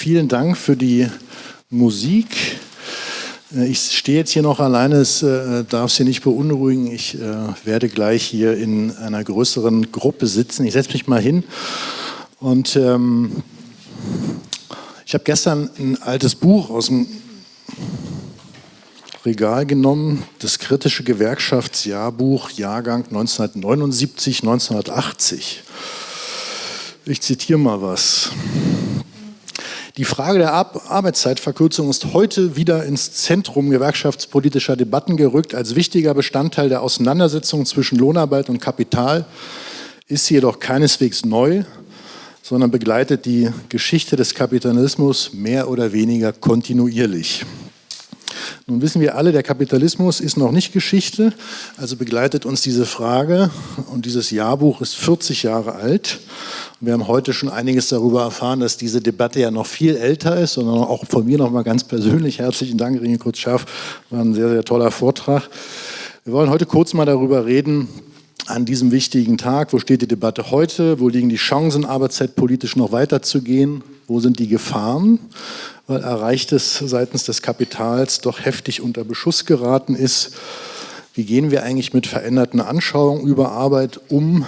vielen Dank für die Musik. Äh, ich stehe jetzt hier noch alleine, es äh, darf Sie nicht beunruhigen. Ich äh, werde gleich hier in einer größeren Gruppe sitzen. Ich setze mich mal hin und ähm, ich habe gestern ein altes Buch aus dem Regal genommen, das kritische Gewerkschaftsjahrbuch, Jahrgang 1979, 1980. Ich zitiere mal was. Die Frage der Arbeitszeitverkürzung ist heute wieder ins Zentrum gewerkschaftspolitischer Debatten gerückt. Als wichtiger Bestandteil der Auseinandersetzung zwischen Lohnarbeit und Kapital ist sie jedoch keineswegs neu, sondern begleitet die Geschichte des Kapitalismus mehr oder weniger kontinuierlich. Nun wissen wir alle, der Kapitalismus ist noch nicht Geschichte, also begleitet uns diese Frage. Und dieses Jahrbuch ist 40 Jahre alt. Wir haben heute schon einiges darüber erfahren, dass diese Debatte ja noch viel älter ist, sondern auch von mir noch mal ganz persönlich herzlichen Dank, Ringe Kurz-Schaff, war ein sehr, sehr toller Vortrag. Wir wollen heute kurz mal darüber reden, an diesem wichtigen Tag, wo steht die Debatte heute, wo liegen die Chancen, arbeitszeitpolitisch noch weiterzugehen, wo sind die Gefahren, weil Erreichtes seitens des Kapitals doch heftig unter Beschuss geraten ist. Wie gehen wir eigentlich mit veränderten Anschauungen über Arbeit um?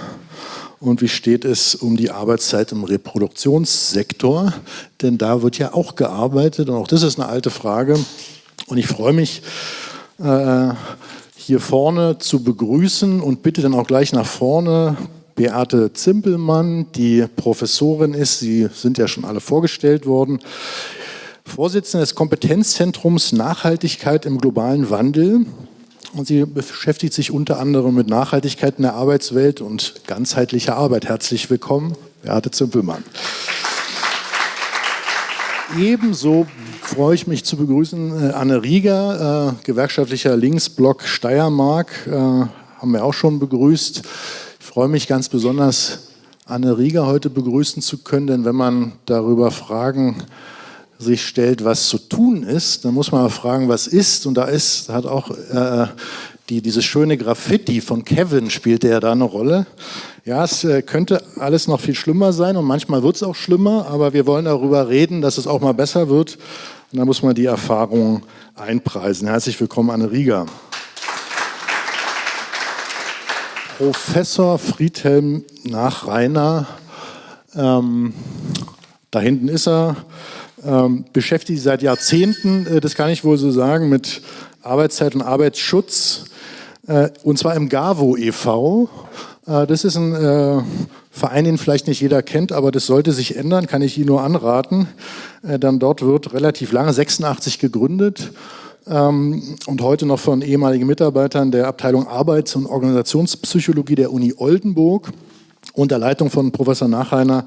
Und wie steht es um die Arbeitszeit im Reproduktionssektor? Denn da wird ja auch gearbeitet und auch das ist eine alte Frage. Und ich freue mich, äh, hier vorne zu begrüßen und bitte dann auch gleich nach vorne Beate Zimpelmann, die Professorin ist. Sie sind ja schon alle vorgestellt worden. Vorsitzende des Kompetenzzentrums Nachhaltigkeit im globalen Wandel. Und sie beschäftigt sich unter anderem mit Nachhaltigkeit in der Arbeitswelt und ganzheitlicher Arbeit. Herzlich willkommen, Beate Zimpelmann. Ebenso freue ich mich zu begrüßen äh, Anne Rieger, äh, gewerkschaftlicher Linksblock Steiermark, äh, haben wir auch schon begrüßt. Ich freue mich ganz besonders, Anne Rieger heute begrüßen zu können, denn wenn man darüber Fragen sich stellt, was zu tun ist, dann muss man fragen, was ist. Und da ist, hat auch äh, die, dieses schöne Graffiti von Kevin spielt ja da eine Rolle. Ja, es äh, könnte alles noch viel schlimmer sein und manchmal wird es auch schlimmer, aber wir wollen darüber reden, dass es auch mal besser wird. Und da muss man die Erfahrung einpreisen. Herzlich willkommen, Anne Rieger. Professor Friedhelm Nachreiner, ähm, da hinten ist er, ähm, beschäftigt sich seit Jahrzehnten, äh, das kann ich wohl so sagen, mit Arbeitszeit und Arbeitsschutz. Äh, und zwar im GAVO e.V. Äh, das ist ein äh, Verein, den vielleicht nicht jeder kennt, aber das sollte sich ändern, kann ich Ihnen nur anraten. Äh, dann dort wird relativ lange, 86 gegründet ähm, und heute noch von ehemaligen Mitarbeitern der Abteilung Arbeits- und Organisationspsychologie der Uni Oldenburg unter Leitung von Professor Nachreiner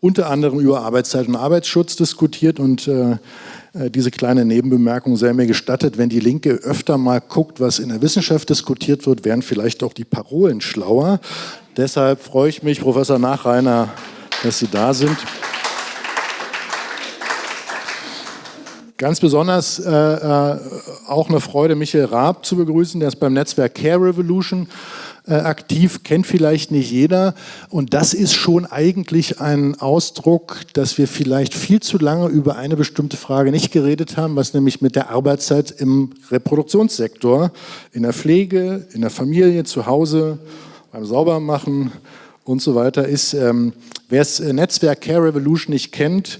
unter anderem über Arbeitszeit und Arbeitsschutz diskutiert und äh, äh, diese kleine Nebenbemerkung sei mir gestattet, wenn die Linke öfter mal guckt, was in der Wissenschaft diskutiert wird, wären vielleicht auch die Parolen schlauer. Deshalb freue ich mich, Professor Nachreiner, dass Sie da sind. Ganz besonders äh, äh, auch eine Freude, Michael Raab zu begrüßen, der ist beim Netzwerk Care Revolution äh, aktiv, kennt vielleicht nicht jeder. Und das ist schon eigentlich ein Ausdruck, dass wir vielleicht viel zu lange über eine bestimmte Frage nicht geredet haben, was nämlich mit der Arbeitszeit im Reproduktionssektor, in der Pflege, in der Familie, zu Hause, beim Saubermachen und so weiter ist. Ähm, Wer das äh, Netzwerk Care Revolution nicht kennt,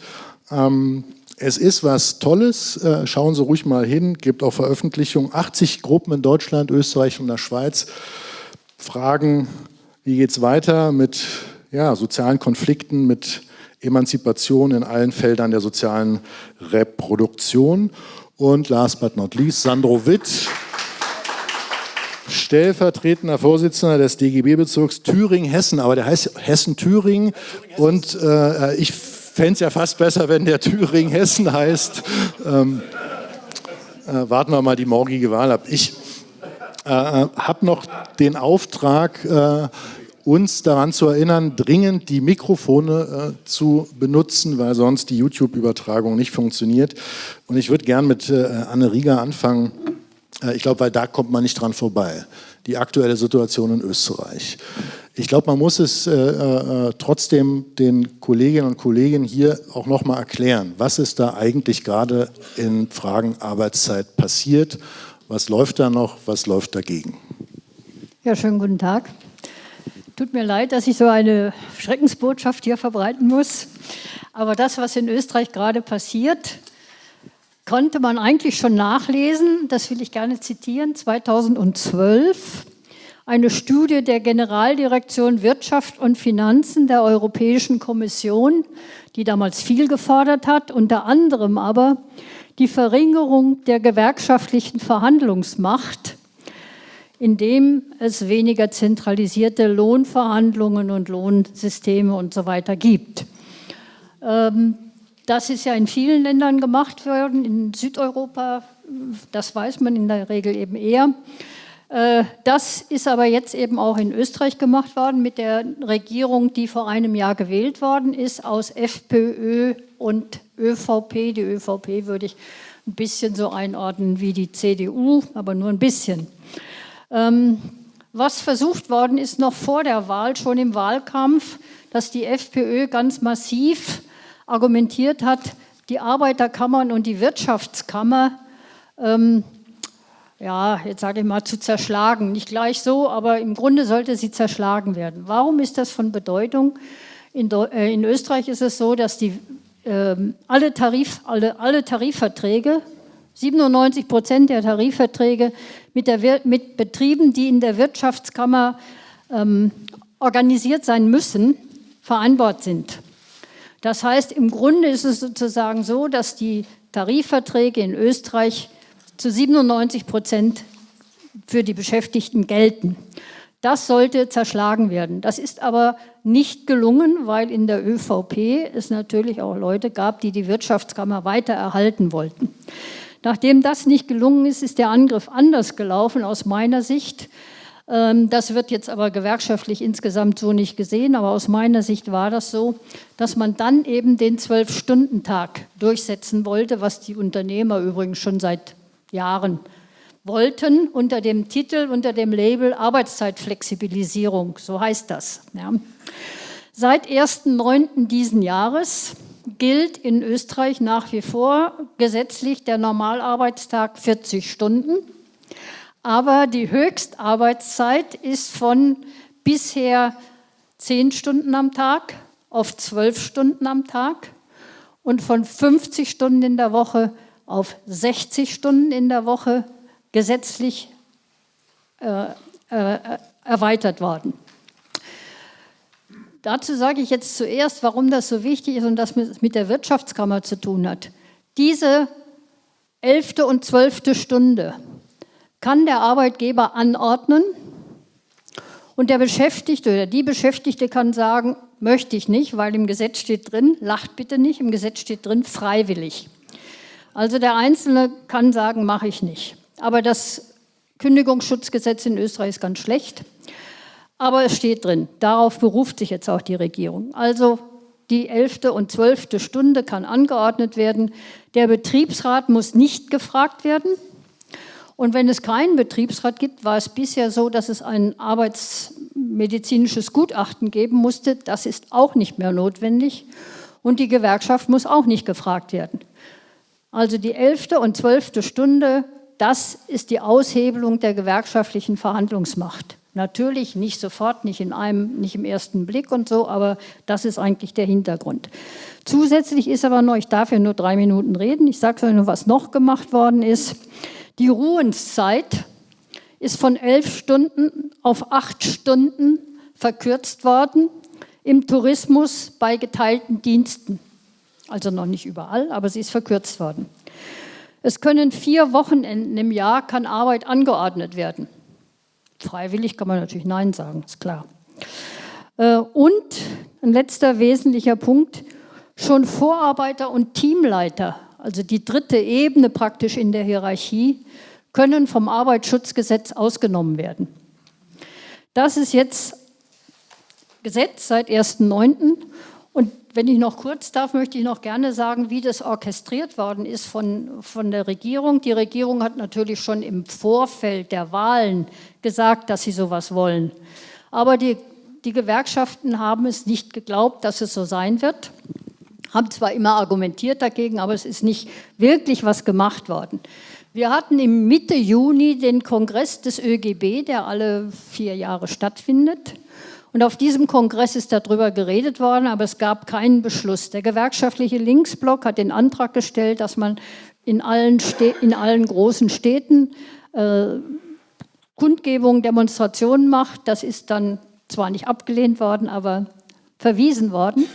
ähm, es ist was Tolles, äh, schauen Sie ruhig mal hin, gibt auch Veröffentlichungen, 80 Gruppen in Deutschland, Österreich und der Schweiz fragen, wie geht es weiter mit ja, sozialen Konflikten, mit Emanzipation in allen Feldern der sozialen Reproduktion. Und last but not least, Sandro Witt, stellvertretender Vorsitzender des DGB-Bezirks Thüringen-Hessen, aber der heißt Hessen-Thüringen und äh, ich fände es ja fast besser, wenn der Thüringen-Hessen heißt. Ähm, äh, warten wir mal die morgige Wahl ab. Ich äh, habe noch den Auftrag, äh, uns daran zu erinnern, dringend die Mikrofone äh, zu benutzen, weil sonst die YouTube-Übertragung nicht funktioniert. Und ich würde gern mit äh, Anne Rieger anfangen. Äh, ich glaube, weil da kommt man nicht dran vorbei. Die aktuelle Situation in Österreich. ich glaube, man muss es äh, äh, trotzdem den Kolleginnen und Kollegen hier auch noch mal erklären, was ist da eigentlich gerade in Fragen Arbeitszeit passiert, was läuft da noch, was läuft dagegen. Ja, schönen guten Tag. Tut mir leid, dass ich so eine Schreckensbotschaft hier verbreiten muss, aber das, was in Österreich gerade passiert, konnte man eigentlich schon nachlesen, das will ich gerne zitieren, 2012 eine Studie der Generaldirektion Wirtschaft und Finanzen der Europäischen Kommission, die damals viel gefordert hat, unter anderem aber die Verringerung der gewerkschaftlichen Verhandlungsmacht, indem es weniger zentralisierte Lohnverhandlungen und Lohnsysteme und so weiter gibt. Ähm, das ist ja in vielen Ländern gemacht worden, in Südeuropa, das weiß man in der Regel eben eher. Äh, das ist aber jetzt eben auch in Österreich gemacht worden mit der Regierung, die vor einem Jahr gewählt worden ist, aus FPÖ und ÖVP. Die ÖVP würde ich ein bisschen so einordnen wie die CDU, aber nur ein bisschen. Ähm, was versucht worden ist noch vor der Wahl, schon im Wahlkampf, dass die FPÖ ganz massiv argumentiert hat, die Arbeiterkammern und die Wirtschaftskammer ähm, ja, jetzt sage ich mal, zu zerschlagen. Nicht gleich so, aber im Grunde sollte sie zerschlagen werden. Warum ist das von Bedeutung? In, äh, in Österreich ist es so, dass die, äh, alle, Tarif, alle, alle Tarifverträge, 97 Prozent der Tarifverträge mit, der, mit Betrieben, die in der Wirtschaftskammer ähm, organisiert sein müssen, vereinbart sind. Das heißt, im Grunde ist es sozusagen so, dass die Tarifverträge in Österreich zu 97 Prozent für die Beschäftigten gelten. Das sollte zerschlagen werden. Das ist aber nicht gelungen, weil in der ÖVP es natürlich auch Leute gab, die die Wirtschaftskammer weiter erhalten wollten. Nachdem das nicht gelungen ist, ist der Angriff anders gelaufen aus meiner Sicht. Ähm, das wird jetzt aber gewerkschaftlich insgesamt so nicht gesehen, aber aus meiner Sicht war das so, dass man dann eben den Zwölf-Stunden-Tag durchsetzen wollte, was die Unternehmer übrigens schon seit Jahren wollten, unter dem Titel, unter dem Label Arbeitszeitflexibilisierung, so heißt das. Ja. Seit 1.9. diesen Jahres gilt in Österreich nach wie vor gesetzlich der Normalarbeitstag 40 Stunden, aber die Höchstarbeitszeit ist von bisher 10 Stunden am Tag auf 12 Stunden am Tag und von 50 Stunden in der Woche auf 60 Stunden in der Woche gesetzlich äh, äh, erweitert worden. Dazu sage ich jetzt zuerst, warum das so wichtig ist und das mit der Wirtschaftskammer zu tun hat. Diese elfte und zwölfte Stunde kann der Arbeitgeber anordnen und der Beschäftigte oder die Beschäftigte kann sagen, möchte ich nicht, weil im Gesetz steht drin, lacht bitte nicht, im Gesetz steht drin, freiwillig. Also der Einzelne kann sagen, mache ich nicht. Aber das Kündigungsschutzgesetz in Österreich ist ganz schlecht. Aber es steht drin, darauf beruft sich jetzt auch die Regierung. Also die elfte und zwölfte Stunde kann angeordnet werden. Der Betriebsrat muss nicht gefragt werden. Und wenn es keinen Betriebsrat gibt, war es bisher so, dass es ein arbeitsmedizinisches Gutachten geben musste. Das ist auch nicht mehr notwendig. Und die Gewerkschaft muss auch nicht gefragt werden. Also die elfte und zwölfte Stunde, das ist die Aushebelung der gewerkschaftlichen Verhandlungsmacht. Natürlich nicht sofort, nicht in einem, nicht im ersten Blick und so, aber das ist eigentlich der Hintergrund. Zusätzlich ist aber noch, ich darf ja nur drei Minuten reden, ich sage euch nur, was noch gemacht worden ist. Die Ruhenszeit ist von elf Stunden auf acht Stunden verkürzt worden im Tourismus bei geteilten Diensten also noch nicht überall, aber sie ist verkürzt worden. Es können vier Wochenenden im Jahr, kann Arbeit angeordnet werden. Freiwillig kann man natürlich Nein sagen, ist klar. Äh, und ein letzter wesentlicher Punkt, schon Vorarbeiter und Teamleiter, also die dritte Ebene praktisch in der Hierarchie, können vom Arbeitsschutzgesetz ausgenommen werden. Das ist jetzt Gesetz seit 1.9. Wenn ich noch kurz darf, möchte ich noch gerne sagen, wie das orchestriert worden ist von, von der Regierung. Die Regierung hat natürlich schon im Vorfeld der Wahlen gesagt, dass sie sowas wollen. Aber die die Gewerkschaften haben es nicht geglaubt, dass es so sein wird, haben zwar immer argumentiert dagegen, aber es ist nicht wirklich was gemacht worden. Wir hatten im Mitte Juni den Kongress des ÖGB, der alle vier Jahre stattfindet. Und auf diesem Kongress ist darüber geredet worden, aber es gab keinen Beschluss. Der gewerkschaftliche Linksblock hat den Antrag gestellt, dass man in allen, in allen großen Städten äh, Kundgebungen, Demonstrationen macht. Das ist dann zwar nicht abgelehnt worden, aber verwiesen worden.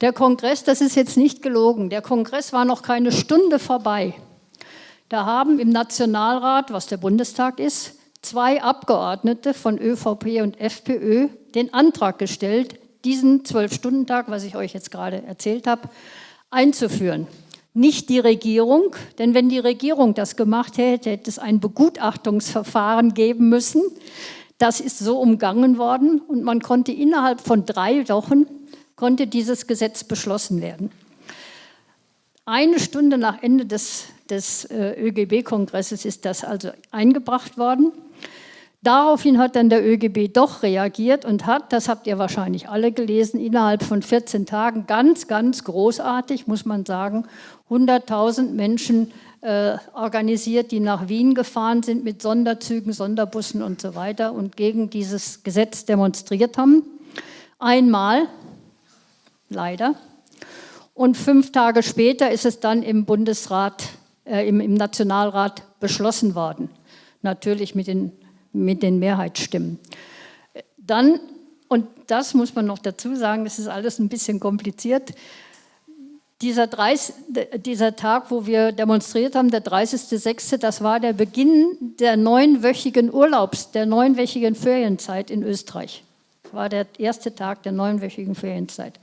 Der Kongress, das ist jetzt nicht gelogen, der Kongress war noch keine Stunde vorbei. Da haben im Nationalrat, was der Bundestag ist, zwei Abgeordnete von ÖVP und FPÖ den Antrag gestellt, diesen Zwölf-Stunden-Tag, was ich euch jetzt gerade erzählt habe, einzuführen. Nicht die Regierung, denn wenn die Regierung das gemacht hätte, hätte es ein Begutachtungsverfahren geben müssen. Das ist so umgangen worden und man konnte innerhalb von drei Wochen konnte dieses Gesetz beschlossen werden. Eine Stunde nach Ende des, des äh, ÖGB-Kongresses ist das also eingebracht worden. Daraufhin hat dann der ÖGB doch reagiert und hat, das habt ihr wahrscheinlich alle gelesen, innerhalb von 14 Tagen ganz, ganz großartig, muss man sagen, 100.000 Menschen äh, organisiert, die nach Wien gefahren sind mit Sonderzügen, Sonderbussen und so weiter und gegen dieses Gesetz demonstriert haben. Einmal, leider. Und fünf Tage später ist es dann im Bundesrat, äh, im, im Nationalrat beschlossen worden. Natürlich mit den mit den Mehrheitsstimmen. Dann, und das muss man noch dazu sagen, das ist alles ein bisschen kompliziert, dieser, 30, dieser Tag, wo wir demonstriert haben, der 30.06., das war der Beginn der neunwöchigen Urlaubs, der neunwöchigen Ferienzeit in Österreich. Das war der erste Tag der neunwöchigen Ferienzeit.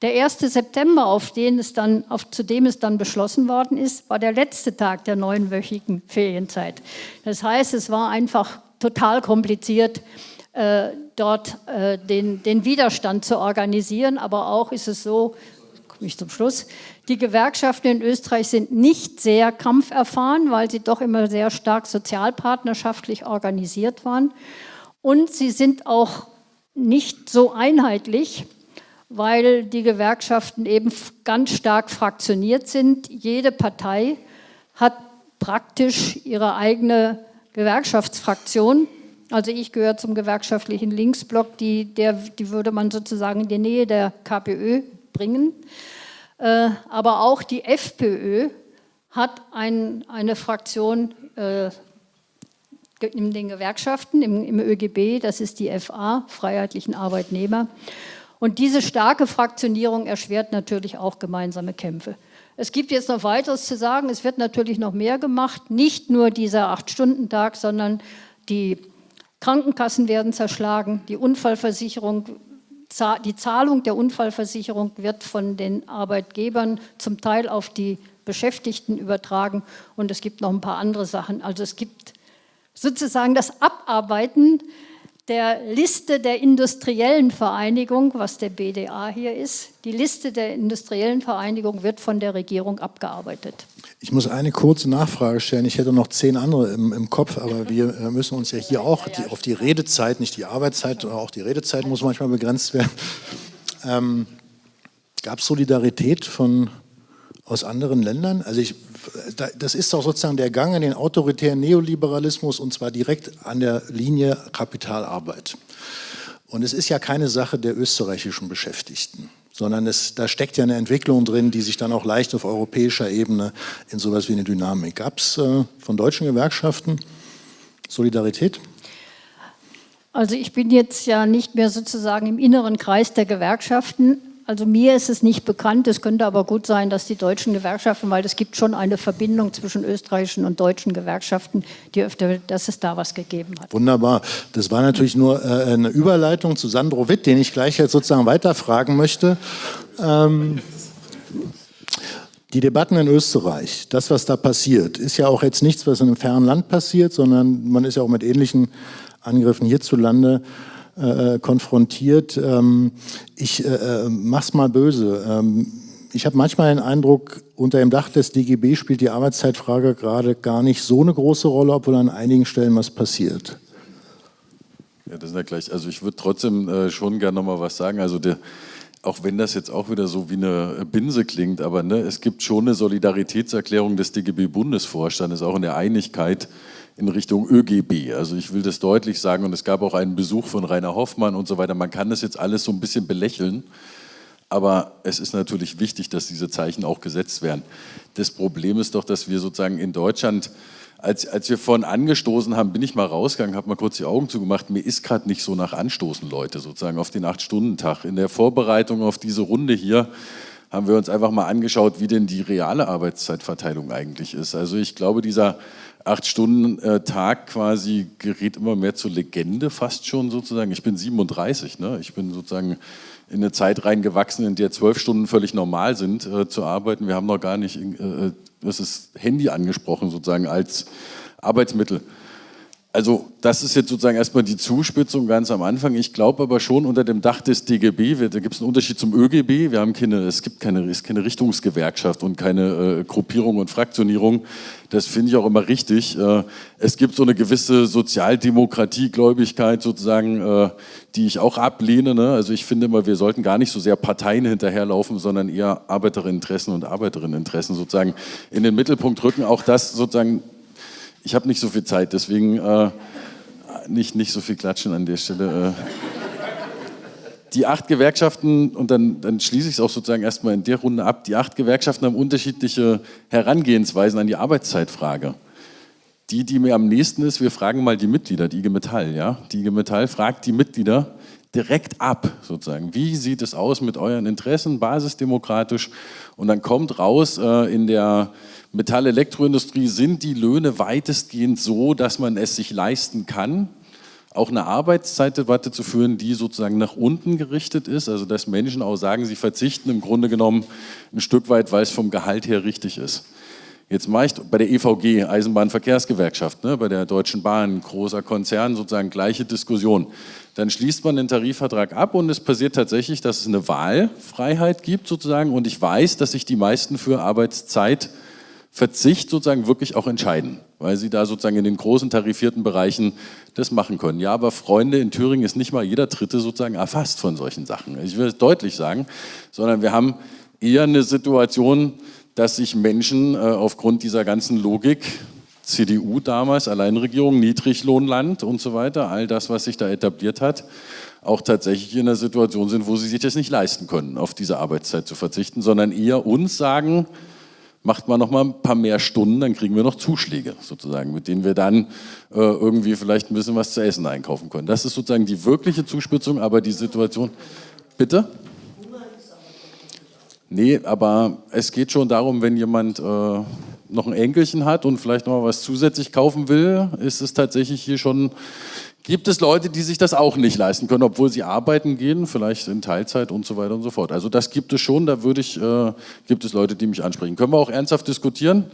Der 1. September, auf den es dann, auf, zu dem es dann beschlossen worden ist, war der letzte Tag der neunwöchigen Ferienzeit. Das heißt, es war einfach total kompliziert, äh, dort äh, den, den Widerstand zu organisieren. Aber auch ist es so, komme ich zum Schluss, die Gewerkschaften in Österreich sind nicht sehr kampferfahren, weil sie doch immer sehr stark sozialpartnerschaftlich organisiert waren. Und sie sind auch nicht so einheitlich, weil die Gewerkschaften eben ganz stark fraktioniert sind. Jede Partei hat praktisch ihre eigene Gewerkschaftsfraktion. Also ich gehöre zum gewerkschaftlichen Linksblock, die, der, die würde man sozusagen in die Nähe der KPÖ bringen. Äh, aber auch die FPÖ hat ein, eine Fraktion äh, in den Gewerkschaften, im, im ÖGB, das ist die FA, Freiheitlichen Arbeitnehmer. Und diese starke Fraktionierung erschwert natürlich auch gemeinsame Kämpfe. Es gibt jetzt noch weiteres zu sagen. Es wird natürlich noch mehr gemacht. Nicht nur dieser Acht-Stunden-Tag, sondern die Krankenkassen werden zerschlagen. Die Unfallversicherung, die Zahlung der Unfallversicherung wird von den Arbeitgebern zum Teil auf die Beschäftigten übertragen. Und es gibt noch ein paar andere Sachen. Also es gibt sozusagen das Abarbeiten der Liste der industriellen Vereinigung, was der BDA hier ist, die Liste der industriellen Vereinigung wird von der Regierung abgearbeitet. Ich muss eine kurze Nachfrage stellen. Ich hätte noch zehn andere im, im Kopf, aber wir äh, müssen uns ja hier auch die, auf die Redezeit, nicht die Arbeitszeit, auch die Redezeit muss manchmal begrenzt werden. Ähm, Gab es Solidarität von, aus anderen Ländern? Also ich das ist doch sozusagen der Gang in den autoritären Neoliberalismus und zwar direkt an der Linie Kapitalarbeit. Und es ist ja keine Sache der österreichischen Beschäftigten, sondern es, da steckt ja eine Entwicklung drin, die sich dann auch leicht auf europäischer Ebene in sowas wie eine Dynamik. Gab es äh, von deutschen Gewerkschaften Solidarität? Also ich bin jetzt ja nicht mehr sozusagen im inneren Kreis der Gewerkschaften, also mir ist es nicht bekannt, es könnte aber gut sein, dass die deutschen Gewerkschaften, weil es gibt schon eine Verbindung zwischen österreichischen und deutschen Gewerkschaften, die öfter, dass es da was gegeben hat. Wunderbar. Das war natürlich nur äh, eine Überleitung zu Sandro Witt, den ich gleich jetzt sozusagen weiterfragen möchte. Ähm, die Debatten in Österreich, das, was da passiert, ist ja auch jetzt nichts, was in einem fernen Land passiert, sondern man ist ja auch mit ähnlichen Angriffen hierzulande äh, konfrontiert. Ähm, ich äh, äh, mach's mal böse. Ähm, ich habe manchmal den Eindruck, unter dem Dach des DGB spielt die Arbeitszeitfrage gerade gar nicht so eine große Rolle, obwohl an einigen Stellen was passiert. Ja, das ist ja gleich. Also ich würde trotzdem äh, schon gerne noch mal was sagen. Also der, auch wenn das jetzt auch wieder so wie eine Binse klingt, aber ne, es gibt schon eine Solidaritätserklärung des DGB-Bundesvorstandes, auch in der Einigkeit in Richtung ÖGB. Also ich will das deutlich sagen und es gab auch einen Besuch von Rainer Hoffmann und so weiter. Man kann das jetzt alles so ein bisschen belächeln, aber es ist natürlich wichtig, dass diese Zeichen auch gesetzt werden. Das Problem ist doch, dass wir sozusagen in Deutschland als, als wir vorhin angestoßen haben, bin ich mal rausgegangen, habe mal kurz die Augen zugemacht. Mir ist gerade nicht so nach Anstoßen, Leute, sozusagen auf den Acht-Stunden-Tag. In der Vorbereitung auf diese Runde hier haben wir uns einfach mal angeschaut, wie denn die reale Arbeitszeitverteilung eigentlich ist. Also ich glaube, dieser Acht-Stunden-Tag quasi gerät immer mehr zur Legende fast schon sozusagen. Ich bin 37, ne? ich bin sozusagen in eine Zeit reingewachsen, in der zwölf Stunden völlig normal sind äh, zu arbeiten. Wir haben noch gar nicht äh, das ist Handy angesprochen sozusagen als Arbeitsmittel. Also das ist jetzt sozusagen erstmal die Zuspitzung ganz am Anfang. Ich glaube aber schon unter dem Dach des DGB, da gibt es einen Unterschied zum ÖGB. Wir haben keine, es gibt keine, es keine Richtungsgewerkschaft und keine äh, Gruppierung und Fraktionierung. Das finde ich auch immer richtig. Äh, es gibt so eine gewisse Sozialdemokratiegläubigkeit sozusagen, äh, die ich auch ablehne. Ne? Also ich finde immer, wir sollten gar nicht so sehr Parteien hinterherlaufen, sondern eher Arbeiterinteressen und Arbeiterinteressen sozusagen in den Mittelpunkt rücken. Auch das sozusagen ich habe nicht so viel Zeit, deswegen äh, nicht, nicht so viel klatschen an der Stelle. Äh. Die acht Gewerkschaften, und dann, dann schließe ich es auch sozusagen erstmal in der Runde ab, die acht Gewerkschaften haben unterschiedliche Herangehensweisen an die Arbeitszeitfrage. Die, die mir am nächsten ist, wir fragen mal die Mitglieder, die IG Metall. Ja? Die IG Metall fragt die Mitglieder direkt ab, sozusagen. Wie sieht es aus mit euren Interessen, basisdemokratisch? Und dann kommt raus äh, in der Metall-Elektroindustrie sind die Löhne weitestgehend so, dass man es sich leisten kann, auch eine Arbeitszeitdebatte zu führen, die sozusagen nach unten gerichtet ist, also dass Menschen auch sagen, sie verzichten im Grunde genommen ein Stück weit, weil es vom Gehalt her richtig ist. Jetzt mache ich bei der EVG, Eisenbahnverkehrsgewerkschaft, ne, bei der Deutschen Bahn, großer Konzern, sozusagen gleiche Diskussion. Dann schließt man den Tarifvertrag ab und es passiert tatsächlich, dass es eine Wahlfreiheit gibt sozusagen und ich weiß, dass sich die meisten für Arbeitszeit Verzicht sozusagen wirklich auch entscheiden, weil sie da sozusagen in den großen tarifierten Bereichen das machen können. Ja, aber Freunde, in Thüringen ist nicht mal jeder Dritte sozusagen erfasst von solchen Sachen. Ich will es deutlich sagen, sondern wir haben eher eine Situation, dass sich Menschen äh, aufgrund dieser ganzen Logik, CDU damals, Alleinregierung, Niedriglohnland und so weiter, all das, was sich da etabliert hat, auch tatsächlich in einer Situation sind, wo sie sich das nicht leisten können, auf diese Arbeitszeit zu verzichten, sondern eher uns sagen, macht man noch mal ein paar mehr Stunden, dann kriegen wir noch Zuschläge sozusagen, mit denen wir dann äh, irgendwie vielleicht ein bisschen was zu essen einkaufen können. Das ist sozusagen die wirkliche Zuspitzung, aber die Situation... Bitte? Nee, aber es geht schon darum, wenn jemand äh, noch ein Enkelchen hat und vielleicht noch mal was zusätzlich kaufen will, ist es tatsächlich hier schon gibt es Leute, die sich das auch nicht leisten können, obwohl sie arbeiten gehen, vielleicht in Teilzeit und so weiter und so fort. Also das gibt es schon, da würde ich, äh, gibt es Leute, die mich ansprechen. Können wir auch ernsthaft diskutieren?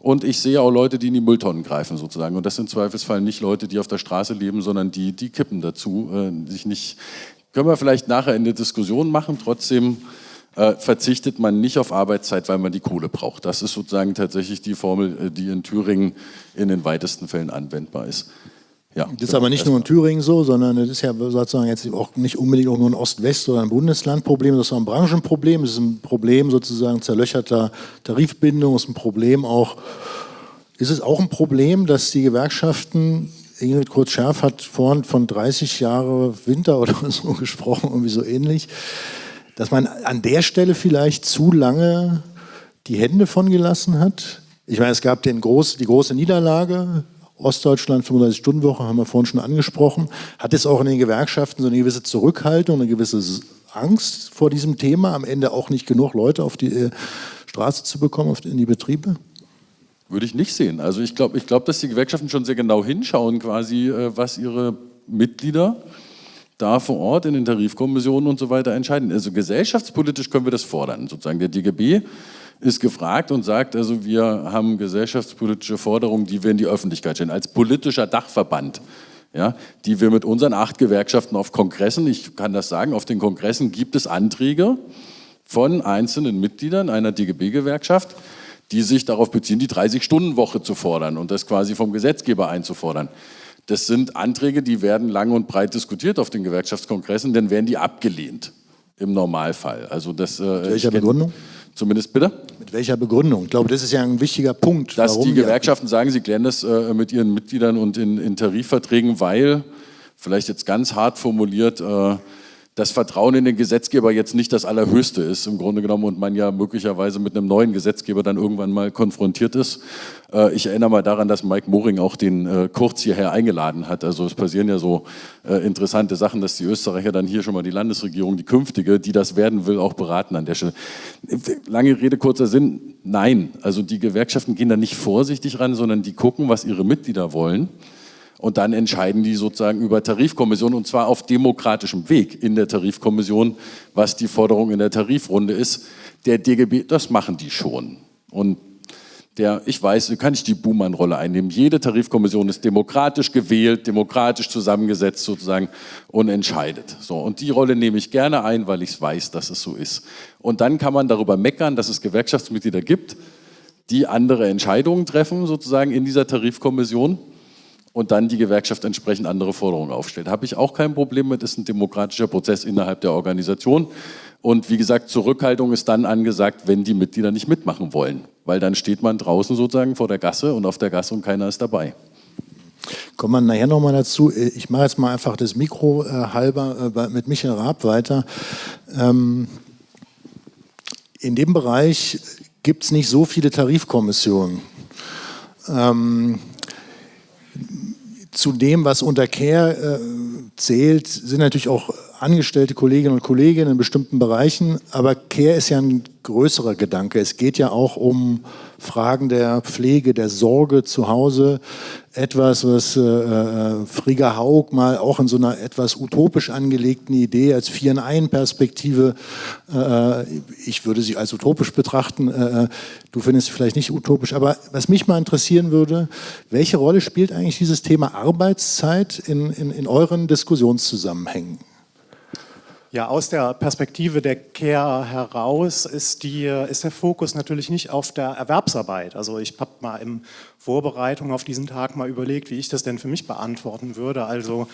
Und ich sehe auch Leute, die in die Mülltonnen greifen sozusagen. Und das sind im Zweifelsfall nicht Leute, die auf der Straße leben, sondern die, die kippen dazu. Äh, sich nicht, können wir vielleicht nachher in der Diskussion machen. Trotzdem äh, verzichtet man nicht auf Arbeitszeit, weil man die Kohle braucht. Das ist sozusagen tatsächlich die Formel, äh, die in Thüringen in den weitesten Fällen anwendbar ist. Ja, das ist aber nicht nur in Thüringen so, sondern das ist ja sozusagen jetzt auch nicht unbedingt auch nur ein Ost-West- oder ein Bundeslandproblem, das ist auch ein Branchenproblem, es ist ein Problem sozusagen zerlöcherter Tarifbindung, es ist ein Problem auch, ist es auch ein Problem, dass die Gewerkschaften, Ingrid Kurz-Scherf hat vorhin von 30 Jahre Winter oder so gesprochen, irgendwie so ähnlich, dass man an der Stelle vielleicht zu lange die Hände von gelassen hat. Ich meine, es gab den groß, die große Niederlage Ostdeutschland, 35-Stunden-Woche, haben wir vorhin schon angesprochen. Hat es auch in den Gewerkschaften so eine gewisse Zurückhaltung, eine gewisse Angst vor diesem Thema, am Ende auch nicht genug Leute auf die äh, Straße zu bekommen, in die Betriebe? Würde ich nicht sehen. Also ich glaube, ich glaub, dass die Gewerkschaften schon sehr genau hinschauen, quasi, äh, was ihre Mitglieder da vor Ort in den Tarifkommissionen und so weiter entscheiden. Also gesellschaftspolitisch können wir das fordern. Sozusagen der DGB ist gefragt und sagt, also wir haben gesellschaftspolitische Forderungen, die wir in die Öffentlichkeit stellen, als politischer Dachverband. Ja, die wir mit unseren acht Gewerkschaften auf Kongressen, ich kann das sagen, auf den Kongressen gibt es Anträge von einzelnen Mitgliedern einer DGB-Gewerkschaft, die sich darauf beziehen, die 30-Stunden-Woche zu fordern und das quasi vom Gesetzgeber einzufordern. Das sind Anträge, die werden lang und breit diskutiert auf den Gewerkschaftskongressen, dann werden die abgelehnt im Normalfall. Also das, äh, welcher Begründung? Zumindest bitte? Mit welcher Begründung? Ich glaube, das ist ja ein wichtiger Punkt. Dass die Gewerkschaften sagen, sie klären das äh, mit ihren Mitgliedern und in, in, Tarifverträgen, weil, vielleicht jetzt ganz hart formuliert, äh, das Vertrauen in den Gesetzgeber jetzt nicht das allerhöchste ist im Grunde genommen und man ja möglicherweise mit einem neuen Gesetzgeber dann irgendwann mal konfrontiert ist. Äh, ich erinnere mal daran, dass Mike Moring auch den äh, Kurz hierher eingeladen hat. Also es passieren ja so äh, interessante Sachen, dass die Österreicher dann hier schon mal die Landesregierung, die künftige, die das werden will, auch beraten an der Stelle. Lange Rede, kurzer Sinn, nein. Also die Gewerkschaften gehen da nicht vorsichtig ran, sondern die gucken, was ihre Mitglieder wollen und dann entscheiden die sozusagen über Tarifkommission und zwar auf demokratischem Weg in der Tarifkommission, was die Forderung in der Tarifrunde ist. Der DGB, das machen die schon. Und der, ich weiß, kann ich die Buhmann-Rolle einnehmen. Jede Tarifkommission ist demokratisch gewählt, demokratisch zusammengesetzt sozusagen und entscheidet. So, und die Rolle nehme ich gerne ein, weil ich weiß, dass es so ist. Und dann kann man darüber meckern, dass es Gewerkschaftsmitglieder gibt, die andere Entscheidungen treffen sozusagen in dieser Tarifkommission und dann die Gewerkschaft entsprechend andere Forderungen aufstellt. Habe ich auch kein Problem mit, ist ein demokratischer Prozess innerhalb der Organisation. Und wie gesagt, Zurückhaltung ist dann angesagt, wenn die Mitglieder nicht mitmachen wollen. Weil dann steht man draußen sozusagen vor der Gasse und auf der Gasse und keiner ist dabei. Kommen wir nachher nochmal dazu. Ich mache jetzt mal einfach das Mikro äh, halber äh, mit Michael Raab weiter. Ähm, in dem Bereich gibt es nicht so viele Tarifkommissionen. Ähm, zu dem, was unter Care äh, zählt, sind natürlich auch angestellte Kolleginnen und Kollegen in bestimmten Bereichen, aber Care ist ja ein größerer Gedanke. Es geht ja auch um Fragen der Pflege, der Sorge zu Hause. Etwas, was äh, äh, Frigga Haug mal auch in so einer etwas utopisch angelegten Idee als Vier-in-Ein-Perspektive, äh, ich würde sie als utopisch betrachten, äh, du findest sie vielleicht nicht utopisch, aber was mich mal interessieren würde, welche Rolle spielt eigentlich dieses Thema Arbeitszeit in, in, in euren Diskussionszusammenhängen? Ja, aus der Perspektive der Care heraus ist, die, ist der Fokus natürlich nicht auf der Erwerbsarbeit. Also ich habe mal in Vorbereitung auf diesen Tag mal überlegt, wie ich das denn für mich beantworten würde. Also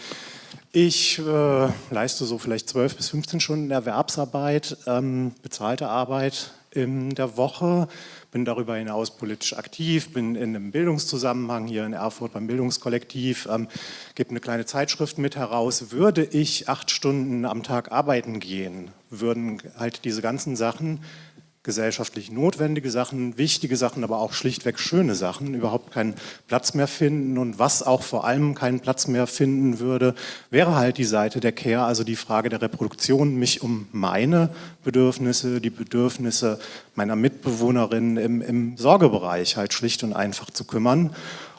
ich äh, leiste so vielleicht 12 bis 15 Stunden Erwerbsarbeit, ähm, bezahlte Arbeit in der Woche bin darüber hinaus politisch aktiv, bin in einem Bildungszusammenhang hier in Erfurt beim Bildungskollektiv, ähm, gebe eine kleine Zeitschrift mit heraus. Würde ich acht Stunden am Tag arbeiten gehen, würden halt diese ganzen Sachen gesellschaftlich notwendige Sachen, wichtige Sachen, aber auch schlichtweg schöne Sachen überhaupt keinen Platz mehr finden. Und was auch vor allem keinen Platz mehr finden würde, wäre halt die Seite der Care, also die Frage der Reproduktion, mich um meine Bedürfnisse, die Bedürfnisse meiner Mitbewohnerinnen im, im Sorgebereich halt schlicht und einfach zu kümmern.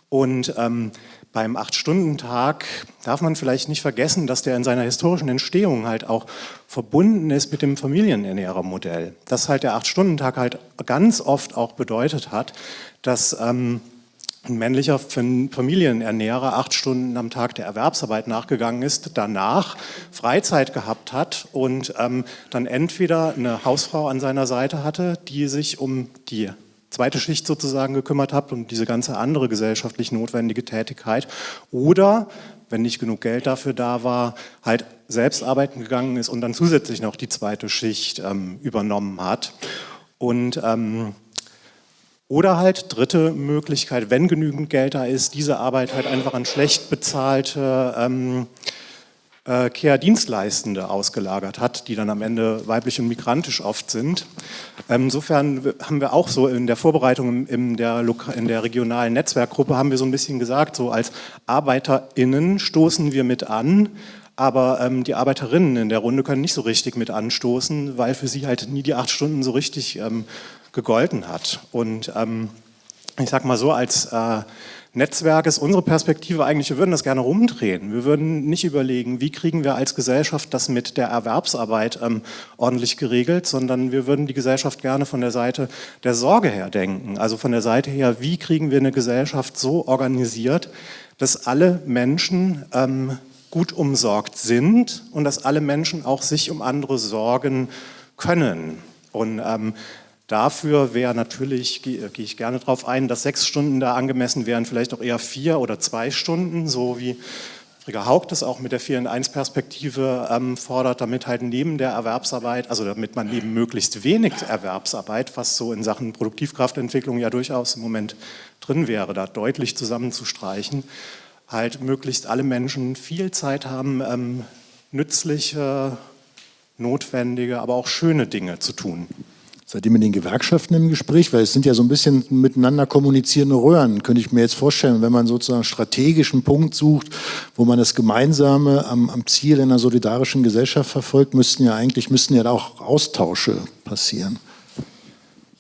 Und ähm, beim Acht-Stunden-Tag darf man vielleicht nicht vergessen, dass der in seiner historischen Entstehung halt auch verbunden ist mit dem Familienernährermodell. Dass halt der Acht-Stunden-Tag halt ganz oft auch bedeutet hat, dass ähm, ein männlicher Familienernährer acht Stunden am Tag der Erwerbsarbeit nachgegangen ist, danach Freizeit gehabt hat und ähm, dann entweder eine Hausfrau an seiner Seite hatte, die sich um die zweite Schicht sozusagen gekümmert habt und diese ganze andere gesellschaftlich notwendige Tätigkeit. Oder, wenn nicht genug Geld dafür da war, halt selbst arbeiten gegangen ist und dann zusätzlich noch die zweite Schicht ähm, übernommen hat. Und ähm, oder halt dritte Möglichkeit, wenn genügend Geld da ist, diese Arbeit halt einfach an schlecht bezahlte ähm, äh, Care-Dienstleistende ausgelagert hat, die dann am Ende weiblich und migrantisch oft sind. Ähm, insofern haben wir auch so in der Vorbereitung in der, in der regionalen Netzwerkgruppe haben wir so ein bisschen gesagt, so als ArbeiterInnen stoßen wir mit an, aber ähm, die Arbeiterinnen in der Runde können nicht so richtig mit anstoßen, weil für sie halt nie die acht Stunden so richtig ähm, gegolten hat. Und ähm, ich sag mal so, als äh, Netzwerk ist unsere Perspektive eigentlich, wir würden das gerne rumdrehen. Wir würden nicht überlegen, wie kriegen wir als Gesellschaft das mit der Erwerbsarbeit ähm, ordentlich geregelt, sondern wir würden die Gesellschaft gerne von der Seite der Sorge her denken. Also von der Seite her, wie kriegen wir eine Gesellschaft so organisiert, dass alle Menschen ähm, gut umsorgt sind und dass alle Menschen auch sich um andere sorgen können. Und ähm, Dafür wäre natürlich, gehe geh ich gerne darauf ein, dass sechs Stunden da angemessen wären, vielleicht auch eher vier oder zwei Stunden, so wie Frigga Haug das auch mit der 4 in 1 Perspektive ähm, fordert, damit halt neben der Erwerbsarbeit, also damit man neben möglichst wenig Erwerbsarbeit, was so in Sachen Produktivkraftentwicklung ja durchaus im Moment drin wäre, da deutlich zusammenzustreichen, halt möglichst alle Menschen viel Zeit haben, ähm, nützliche, notwendige, aber auch schöne Dinge zu tun. Seid ihr mit den Gewerkschaften im Gespräch? Weil es sind ja so ein bisschen miteinander kommunizierende Röhren, könnte ich mir jetzt vorstellen, wenn man sozusagen strategischen Punkt sucht, wo man das Gemeinsame am, am Ziel einer solidarischen Gesellschaft verfolgt, müssten ja eigentlich müssten ja auch Austausche passieren.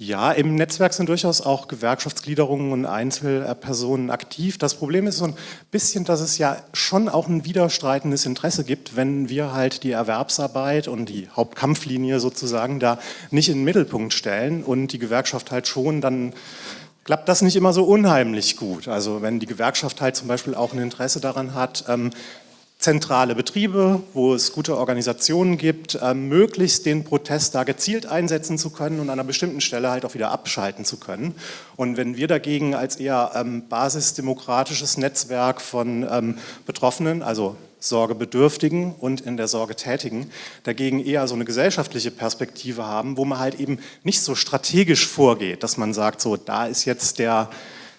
Ja, im Netzwerk sind durchaus auch Gewerkschaftsgliederungen und Einzelpersonen aktiv. Das Problem ist so ein bisschen, dass es ja schon auch ein widerstreitendes Interesse gibt, wenn wir halt die Erwerbsarbeit und die Hauptkampflinie sozusagen da nicht in den Mittelpunkt stellen und die Gewerkschaft halt schon, dann klappt das nicht immer so unheimlich gut. Also wenn die Gewerkschaft halt zum Beispiel auch ein Interesse daran hat, ähm, zentrale Betriebe, wo es gute Organisationen gibt, äh, möglichst den Protest da gezielt einsetzen zu können und an einer bestimmten Stelle halt auch wieder abschalten zu können. Und wenn wir dagegen als eher ähm, basisdemokratisches Netzwerk von ähm, Betroffenen, also Sorgebedürftigen und in der Sorge Tätigen, dagegen eher so eine gesellschaftliche Perspektive haben, wo man halt eben nicht so strategisch vorgeht, dass man sagt, so da ist jetzt der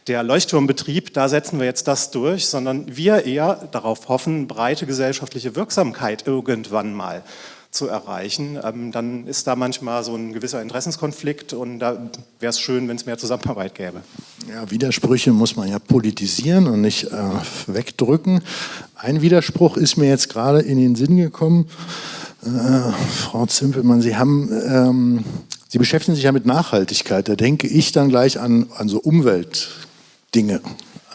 der Leuchtturmbetrieb, da setzen wir jetzt das durch, sondern wir eher darauf hoffen, breite gesellschaftliche Wirksamkeit irgendwann mal zu erreichen, ähm, dann ist da manchmal so ein gewisser Interessenskonflikt und da wäre es schön, wenn es mehr Zusammenarbeit gäbe. Ja, Widersprüche muss man ja politisieren und nicht äh, wegdrücken. Ein Widerspruch ist mir jetzt gerade in den Sinn gekommen. Äh, Frau Zimpelmann, Sie haben ähm, Sie beschäftigen sich ja mit Nachhaltigkeit. Da denke ich dann gleich an, an so Umwelt, Dinge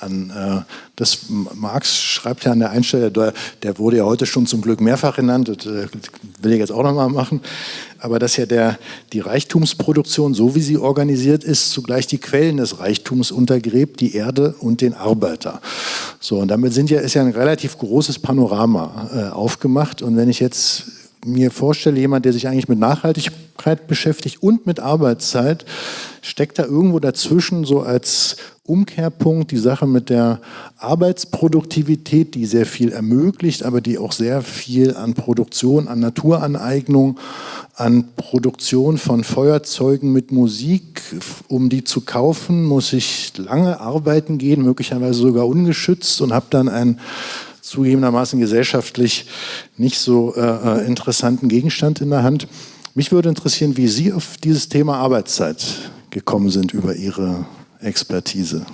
an. Äh, das Marx schreibt ja an der Einstelle, der, der, wurde ja heute schon zum Glück mehrfach genannt, das äh, will ich jetzt auch nochmal machen, aber dass ja der, die Reichtumsproduktion, so wie sie organisiert ist, zugleich die Quellen des Reichtums untergräbt, die Erde und den Arbeiter. So, und damit sind ja, ist ja ein relativ großes Panorama äh, aufgemacht und wenn ich jetzt mir vorstelle, jemand, der sich eigentlich mit Nachhaltigkeit beschäftigt und mit Arbeitszeit, steckt da irgendwo dazwischen so als Umkehrpunkt die Sache mit der Arbeitsproduktivität, die sehr viel ermöglicht, aber die auch sehr viel an Produktion, an Naturaneignung, an Produktion von Feuerzeugen mit Musik, um die zu kaufen, muss ich lange arbeiten gehen, möglicherweise sogar ungeschützt und habe dann ein zugegebenermaßen gesellschaftlich nicht so äh, äh, interessanten Gegenstand in der Hand. Mich würde interessieren, wie Sie auf dieses Thema Arbeitszeit gekommen sind über Ihre Expertise.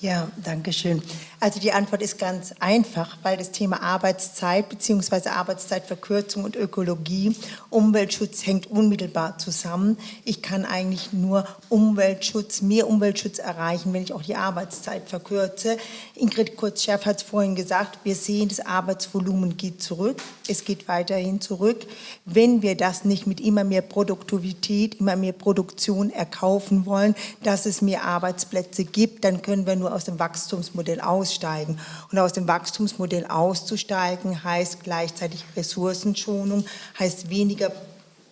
Ja, danke schön. Also die Antwort ist ganz einfach, weil das Thema Arbeitszeit bzw. Arbeitszeitverkürzung und Ökologie, Umweltschutz hängt unmittelbar zusammen. Ich kann eigentlich nur Umweltschutz, mehr Umweltschutz erreichen, wenn ich auch die Arbeitszeit verkürze. Ingrid Kurz-Scherf hat es vorhin gesagt, wir sehen, das Arbeitsvolumen geht zurück, es geht weiterhin zurück. Wenn wir das nicht mit immer mehr Produktivität, immer mehr Produktion erkaufen wollen, dass es mehr Arbeitsplätze gibt, dann können wir nur aus dem Wachstumsmodell aus aussteigen. Und aus dem Wachstumsmodell auszusteigen heißt gleichzeitig Ressourcenschonung, heißt weniger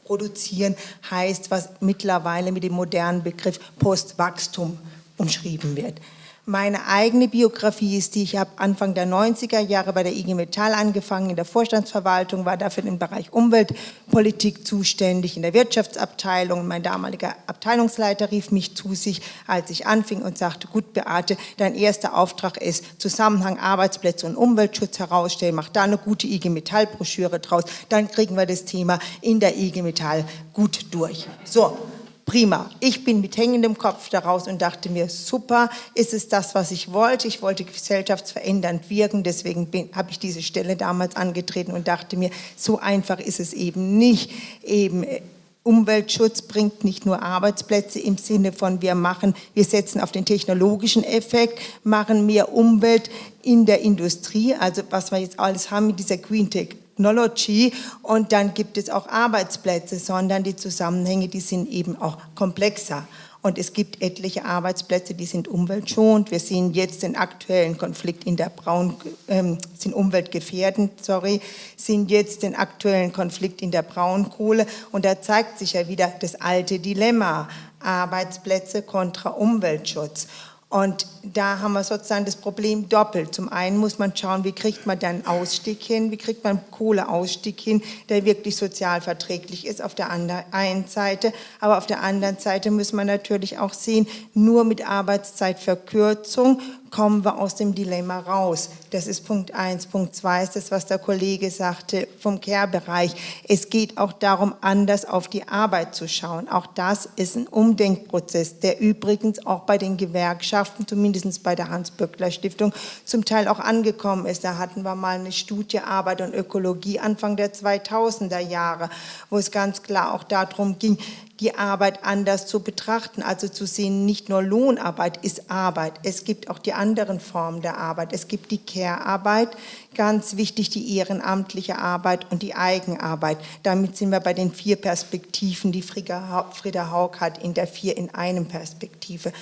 produzieren, heißt, was mittlerweile mit dem modernen Begriff Postwachstum umschrieben wird. Meine eigene Biografie ist die, ich habe Anfang der 90er Jahre bei der IG Metall angefangen, in der Vorstandsverwaltung, war dafür im Bereich Umweltpolitik zuständig, in der Wirtschaftsabteilung. Mein damaliger Abteilungsleiter rief mich zu sich, als ich anfing und sagte, gut Beate, dein erster Auftrag ist Zusammenhang Arbeitsplätze und Umweltschutz herausstellen, mach da eine gute IG Metall Broschüre draus, dann kriegen wir das Thema in der IG Metall gut durch. So, prima. Ich bin mit hängendem Kopf daraus und dachte mir, super, ist es das, was ich wollte. Ich wollte gesellschaftsverändernd wirken, deswegen habe ich diese Stelle damals angetreten und dachte mir, so einfach ist es eben nicht. Eben äh, Umweltschutz bringt nicht nur Arbeitsplätze im Sinne von wir machen, wir setzen auf den technologischen Effekt, machen mehr Umwelt in der Industrie, also was wir jetzt alles haben mit dieser Green Tech Technology und dann gibt es auch Arbeitsplätze, sondern die Zusammenhänge, die sind eben auch komplexer. Und es gibt etliche Arbeitsplätze, die sind umweltschonend. Wir sehen jetzt den aktuellen Konflikt in der Braun, ähm, sind umweltgefährdend, sorry, sehen jetzt den aktuellen Konflikt in der Braunkohle. Und da zeigt sich ja wieder das alte Dilemma. Arbeitsplätze kontra Umweltschutz. Und da haben wir sozusagen das Problem doppelt. Zum einen muss man schauen, wie kriegt man dann Ausstieg hin, wie kriegt man Kohleausstieg hin, der wirklich sozial verträglich ist auf der einen Seite. Aber auf der anderen Seite muss man natürlich auch sehen, nur mit Arbeitszeitverkürzung kommen wir aus dem Dilemma raus. Das ist Punkt eins. Punkt zwei ist das, was der Kollege sagte vom Care-Bereich. Es geht auch darum, anders auf die Arbeit zu schauen. Auch das ist ein Umdenkprozess, der übrigens auch bei den Gewerkschaften, zumindest bei der Hans-Böckler-Stiftung, zum Teil auch angekommen ist. Da hatten wir mal eine Studie Arbeit und Ökologie Anfang der 2000er Jahre, wo es ganz klar auch darum ging, die Arbeit anders zu betrachten, also zu sehen, nicht nur Lohnarbeit ist Arbeit, es gibt auch die anderen Formen der Arbeit, es gibt die Care-Arbeit, ganz wichtig die ehrenamtliche Arbeit und die Eigenarbeit. Damit sind wir bei den vier Perspektiven, die Frieda Haug hat, in der vier in einem Perspektive.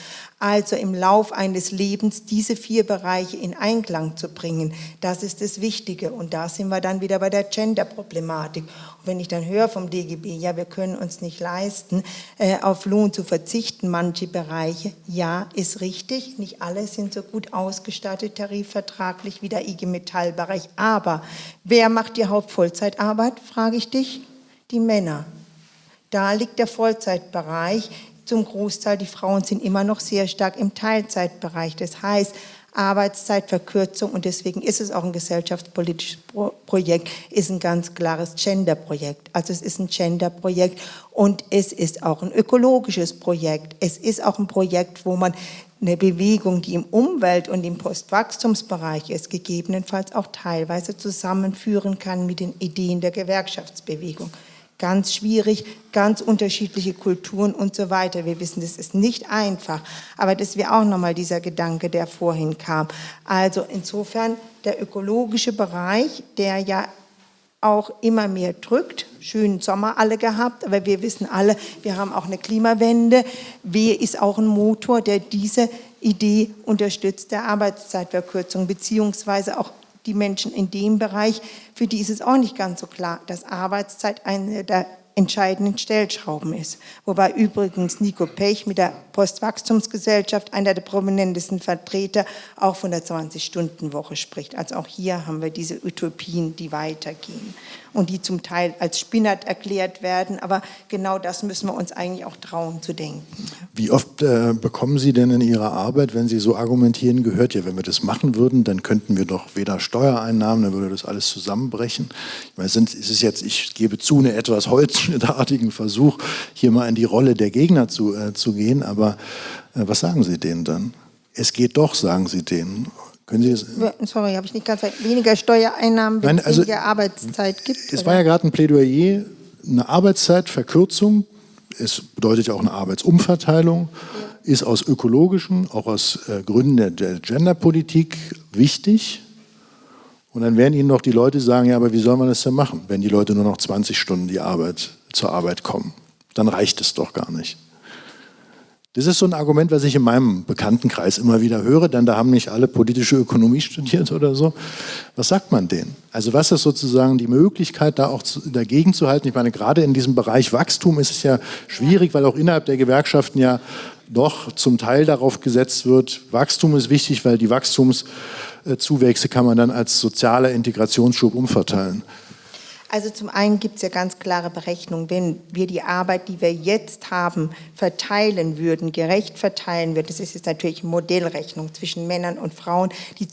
Also im Lauf eines Lebens diese vier Bereiche in Einklang zu bringen, das ist das Wichtige. Und da sind wir dann wieder bei der Gender-Problematik. Wenn ich dann höre vom DGB, ja, wir können uns nicht leisten, äh, auf Lohn zu verzichten, manche Bereiche, ja, ist richtig. Nicht alle sind so gut ausgestattet tarifvertraglich wie der IG Metallbereich. Aber wer macht die Hauptvollzeitarbeit, frage ich dich? Die Männer. Da liegt der Vollzeitbereich zum Großteil, die Frauen sind immer noch sehr stark im Teilzeitbereich. Das heißt, Arbeitszeitverkürzung und deswegen ist es auch ein gesellschaftspolitisches Projekt, ist ein ganz klares Gender-Projekt. Also es ist ein Gender-Projekt und es ist auch ein ökologisches Projekt. Es ist auch ein Projekt, wo man eine Bewegung, die im Umwelt- und im Postwachstumsbereich ist, gegebenenfalls auch teilweise zusammenführen kann mit den Ideen der Gewerkschaftsbewegung ganz schwierig, ganz unterschiedliche Kulturen und so weiter. Wir wissen, das ist nicht einfach, aber das wäre auch nochmal dieser Gedanke, der vorhin kam. Also insofern der ökologische Bereich, der ja auch immer mehr drückt. Schönen Sommer alle gehabt, aber wir wissen alle, wir haben auch eine Klimawende. Wer ist auch ein Motor, der diese Idee unterstützt, der Arbeitszeitverkürzung, beziehungsweise auch die Menschen in dem Bereich, für die ist es auch nicht ganz so klar, dass Arbeitszeit eine der entscheidenden Stellschrauben ist. Wobei übrigens Nico Pech mit der Postwachstumsgesellschaft, einer der prominentesten Vertreter, auch von der 20-Stunden-Woche spricht. Also auch hier haben wir diese Utopien, die weitergehen und die zum Teil als Spinnert erklärt werden. Aber genau das müssen wir uns eigentlich auch trauen zu denken. Wie oft äh, bekommen Sie denn in Ihrer Arbeit, wenn Sie so argumentieren, gehört ja, wenn wir das machen würden, dann könnten wir doch weder Steuereinnahmen, dann würde das alles zusammenbrechen. Ich meine, es ist jetzt, ich gebe zu, eine etwas holzschnittartigen Versuch, hier mal in die Rolle der Gegner zu, äh, zu gehen, aber äh, was sagen Sie denen dann? Es geht doch, sagen Sie denen. Können Sie das? Sorry, habe ich nicht ganz weniger Steuereinnahmen, wenn es also, weniger Arbeitszeit gibt? Es oder? war ja gerade ein Plädoyer, eine Arbeitszeitverkürzung, es bedeutet ja auch eine Arbeitsumverteilung, ja. ist aus ökologischen, auch aus äh, Gründen der, der Genderpolitik wichtig. Und dann werden Ihnen noch die Leute sagen, ja, aber wie soll man das denn machen, wenn die Leute nur noch 20 Stunden die Arbeit, zur Arbeit kommen? Dann reicht es doch gar nicht. Das ist so ein Argument, was ich in meinem Bekanntenkreis immer wieder höre, denn da haben nicht alle politische Ökonomie studiert oder so. Was sagt man denen? Also was ist sozusagen die Möglichkeit, da auch dagegen zu halten? Ich meine, gerade in diesem Bereich Wachstum ist es ja schwierig, weil auch innerhalb der Gewerkschaften ja doch zum Teil darauf gesetzt wird, Wachstum ist wichtig, weil die Wachstumszuwächse kann man dann als sozialer Integrationsschub umverteilen. Also zum einen gibt es ja ganz klare Berechnungen, wenn wir die Arbeit, die wir jetzt haben, verteilen würden, gerecht verteilen würden, das ist jetzt natürlich eine Modellrechnung zwischen Männern und Frauen, die,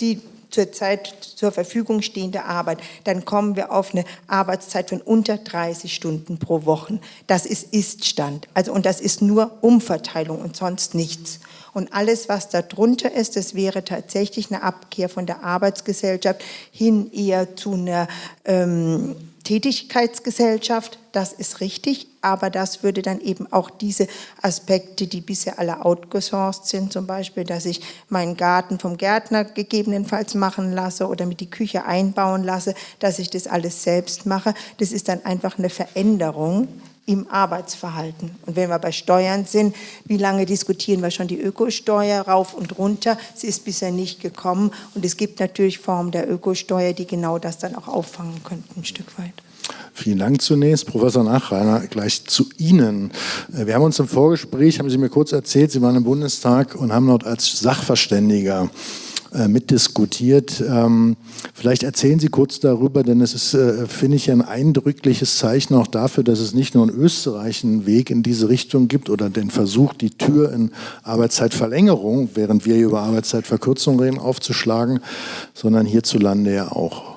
die zurzeit zur Verfügung stehende Arbeit, dann kommen wir auf eine Arbeitszeit von unter 30 Stunden pro Woche. Das ist Iststand. Also, und das ist nur Umverteilung und sonst nichts. Und alles, was darunter ist, das wäre tatsächlich eine Abkehr von der Arbeitsgesellschaft hin eher zu einer ähm, Tätigkeitsgesellschaft. Das ist richtig, aber das würde dann eben auch diese Aspekte, die bisher alle outgesourced sind, zum Beispiel, dass ich meinen Garten vom Gärtner gegebenenfalls machen lasse oder mit die Küche einbauen lasse, dass ich das alles selbst mache, das ist dann einfach eine Veränderung im Arbeitsverhalten. Und wenn wir bei Steuern sind, wie lange diskutieren wir schon die Ökosteuer rauf und runter? Sie ist bisher nicht gekommen und es gibt natürlich Formen der Ökosteuer, die genau das dann auch auffangen könnten, ein Stück weit. Vielen Dank zunächst. Professor Nachreiner, gleich zu Ihnen. Äh, wir haben uns im Vorgespräch, haben Sie mir kurz erzählt, Sie waren im Bundestag und haben dort als Sachverständiger mitdiskutiert. Ähm, vielleicht erzählen Sie kurz darüber, denn es ist, äh, finde ich, ein eindrückliches Zeichen auch dafür, dass es nicht nur in Österreich einen Weg in diese Richtung gibt oder den Versuch, die Tür in Arbeitszeitverlängerung, während wir über Arbeitszeitverkürzung reden, aufzuschlagen, sondern hierzulande ja auch.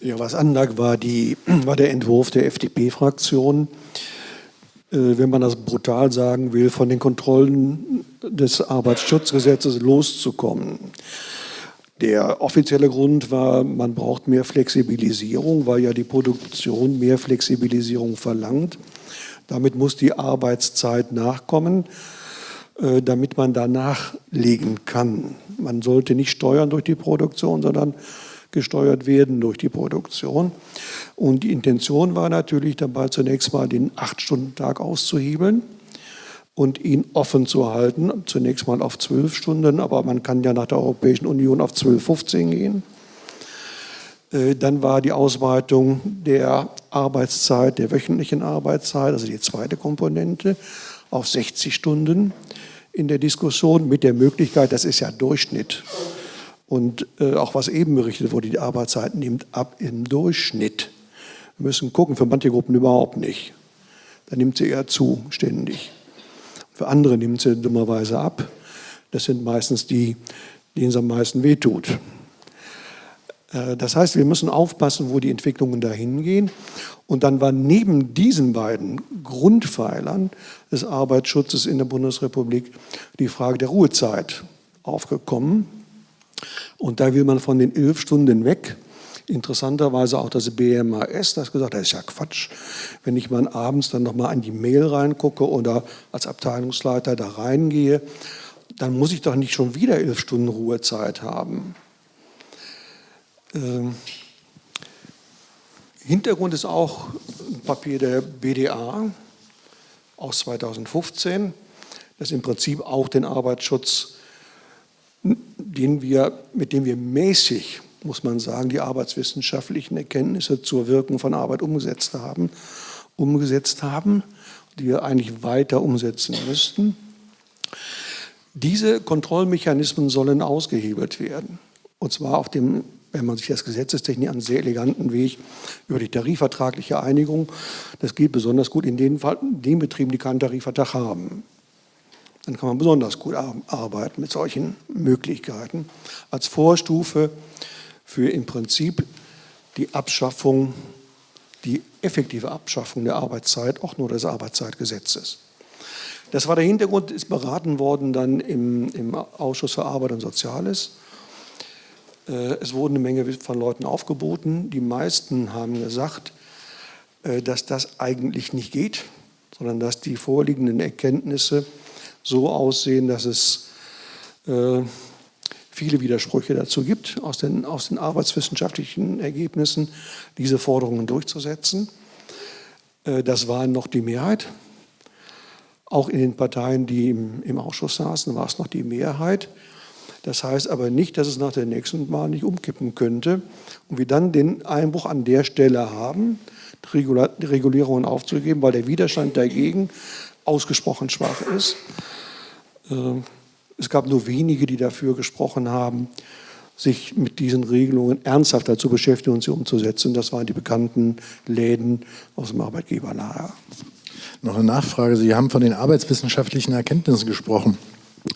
Ja, was anlag, war, die, war der Entwurf der FDP-Fraktion, äh, wenn man das brutal sagen will, von den Kontrollen des Arbeitsschutzgesetzes loszukommen. Der offizielle Grund war, man braucht mehr Flexibilisierung, weil ja die Produktion mehr Flexibilisierung verlangt. Damit muss die Arbeitszeit nachkommen, äh, damit man danach legen kann. Man sollte nicht steuern durch die Produktion, sondern gesteuert werden durch die Produktion. Und die Intention war natürlich dabei zunächst mal den Acht-Stunden-Tag auszuhebeln und ihn offen zu halten, zunächst mal auf zwölf Stunden, aber man kann ja nach der Europäischen Union auf zwölf, 15 gehen. Äh, dann war die Ausweitung der Arbeitszeit, der wöchentlichen Arbeitszeit, also die zweite Komponente, auf 60 Stunden in der Diskussion mit der Möglichkeit, das ist ja Durchschnitt, und äh, auch was eben berichtet wurde, die Arbeitszeit nimmt ab im Durchschnitt. Wir müssen gucken, für manche Gruppen überhaupt nicht. Da nimmt sie eher zu, ständig. Für andere nimmt sie dummerweise ab. Das sind meistens die, denen es am meisten wehtut. Äh, das heißt, wir müssen aufpassen, wo die Entwicklungen dahin gehen. Und dann war neben diesen beiden Grundpfeilern des Arbeitsschutzes in der Bundesrepublik die Frage der Ruhezeit aufgekommen. Und da will man von den elf Stunden weg. Interessanterweise auch das BMAS, das gesagt, das ist ja Quatsch. Wenn ich mal abends dann nochmal an die Mail reingucke oder als Abteilungsleiter da reingehe, dann muss ich doch nicht schon wieder elf Stunden Ruhezeit haben. Ähm, Hintergrund ist auch ein Papier der BDA aus 2015, das im Prinzip auch den Arbeitsschutz den wir, mit dem wir mäßig, muss man sagen, die arbeitswissenschaftlichen Erkenntnisse zur Wirkung von Arbeit umgesetzt haben, umgesetzt haben, die wir eigentlich weiter umsetzen müssten. Diese Kontrollmechanismen sollen ausgehebelt werden. Und zwar auf dem, wenn man sich das Gesetzestechnik an sehr eleganten Weg über die tarifvertragliche Einigung. Das geht besonders gut in den, den Betrieben, die keinen Tarifvertrag haben. Dann kann man besonders gut arbeiten mit solchen Möglichkeiten als Vorstufe für im Prinzip die Abschaffung, die effektive Abschaffung der Arbeitszeit, auch nur des Arbeitszeitgesetzes. Das war der Hintergrund, ist beraten worden dann im, im Ausschuss für Arbeit und Soziales. Äh, es wurden eine Menge von Leuten aufgeboten. Die meisten haben gesagt, äh, dass das eigentlich nicht geht, sondern dass die vorliegenden Erkenntnisse so aussehen, dass es äh, viele Widersprüche dazu gibt, aus den, aus den arbeitswissenschaftlichen Ergebnissen diese Forderungen durchzusetzen. Äh, das war noch die Mehrheit. Auch in den Parteien, die im, im Ausschuss saßen, war es noch die Mehrheit. Das heißt aber nicht, dass es nach der nächsten Wahl nicht umkippen könnte und wir dann den Einbruch an der Stelle haben, Regulierungen aufzugeben, weil der Widerstand dagegen ausgesprochen schwach ist. Äh, es gab nur wenige, die dafür gesprochen haben, sich mit diesen Regelungen ernsthafter zu beschäftigen und sie umzusetzen. Das waren die bekannten Läden aus dem Arbeitgeberlager. Noch eine Nachfrage. Sie haben von den arbeitswissenschaftlichen Erkenntnissen gesprochen.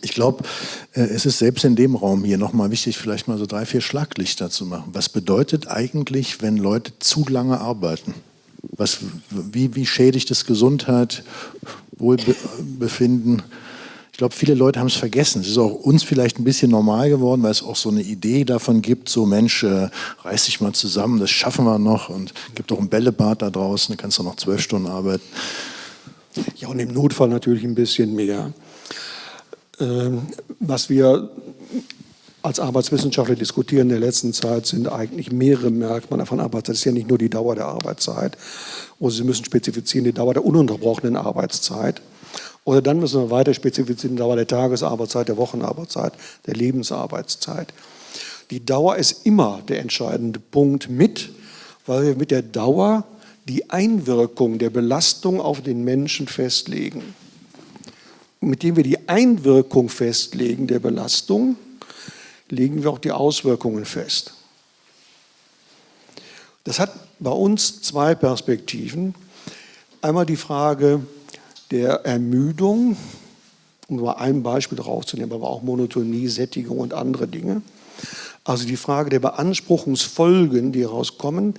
Ich glaube, äh, es ist selbst in dem Raum hier nochmal wichtig, vielleicht mal so drei, vier Schlaglichter zu machen. Was bedeutet eigentlich, wenn Leute zu lange arbeiten? Was, wie, wie schädigt es Gesundheit, Wohlbefinden? Ich glaube, viele Leute haben es vergessen. Es ist auch uns vielleicht ein bisschen normal geworden, weil es auch so eine Idee davon gibt, so Mensch, äh, reiß dich mal zusammen, das schaffen wir noch und gibt auch ein Bällebad da draußen, da kannst du noch zwölf Stunden arbeiten. Ja, und im Notfall natürlich ein bisschen mehr. Ähm, was wir als Arbeitswissenschaftler diskutieren in der letzten Zeit, sind eigentlich mehrere Merkmale von Arbeitszeit. Das ist ja nicht nur die Dauer der Arbeitszeit. Oder Sie müssen spezifizieren die Dauer der ununterbrochenen Arbeitszeit. Oder dann müssen wir weiter spezifizieren Dauer der Tagesarbeitszeit, der Wochenarbeitszeit, der Lebensarbeitszeit. Die Dauer ist immer der entscheidende Punkt mit, weil wir mit der Dauer die Einwirkung der Belastung auf den Menschen festlegen. mit dem wir die Einwirkung festlegen der Belastung, legen wir auch die Auswirkungen fest. Das hat bei uns zwei Perspektiven. Einmal die Frage der Ermüdung, um nur ein Beispiel rauszunehmen, aber auch Monotonie, Sättigung und andere Dinge. Also die Frage der Beanspruchungsfolgen, die herauskommen,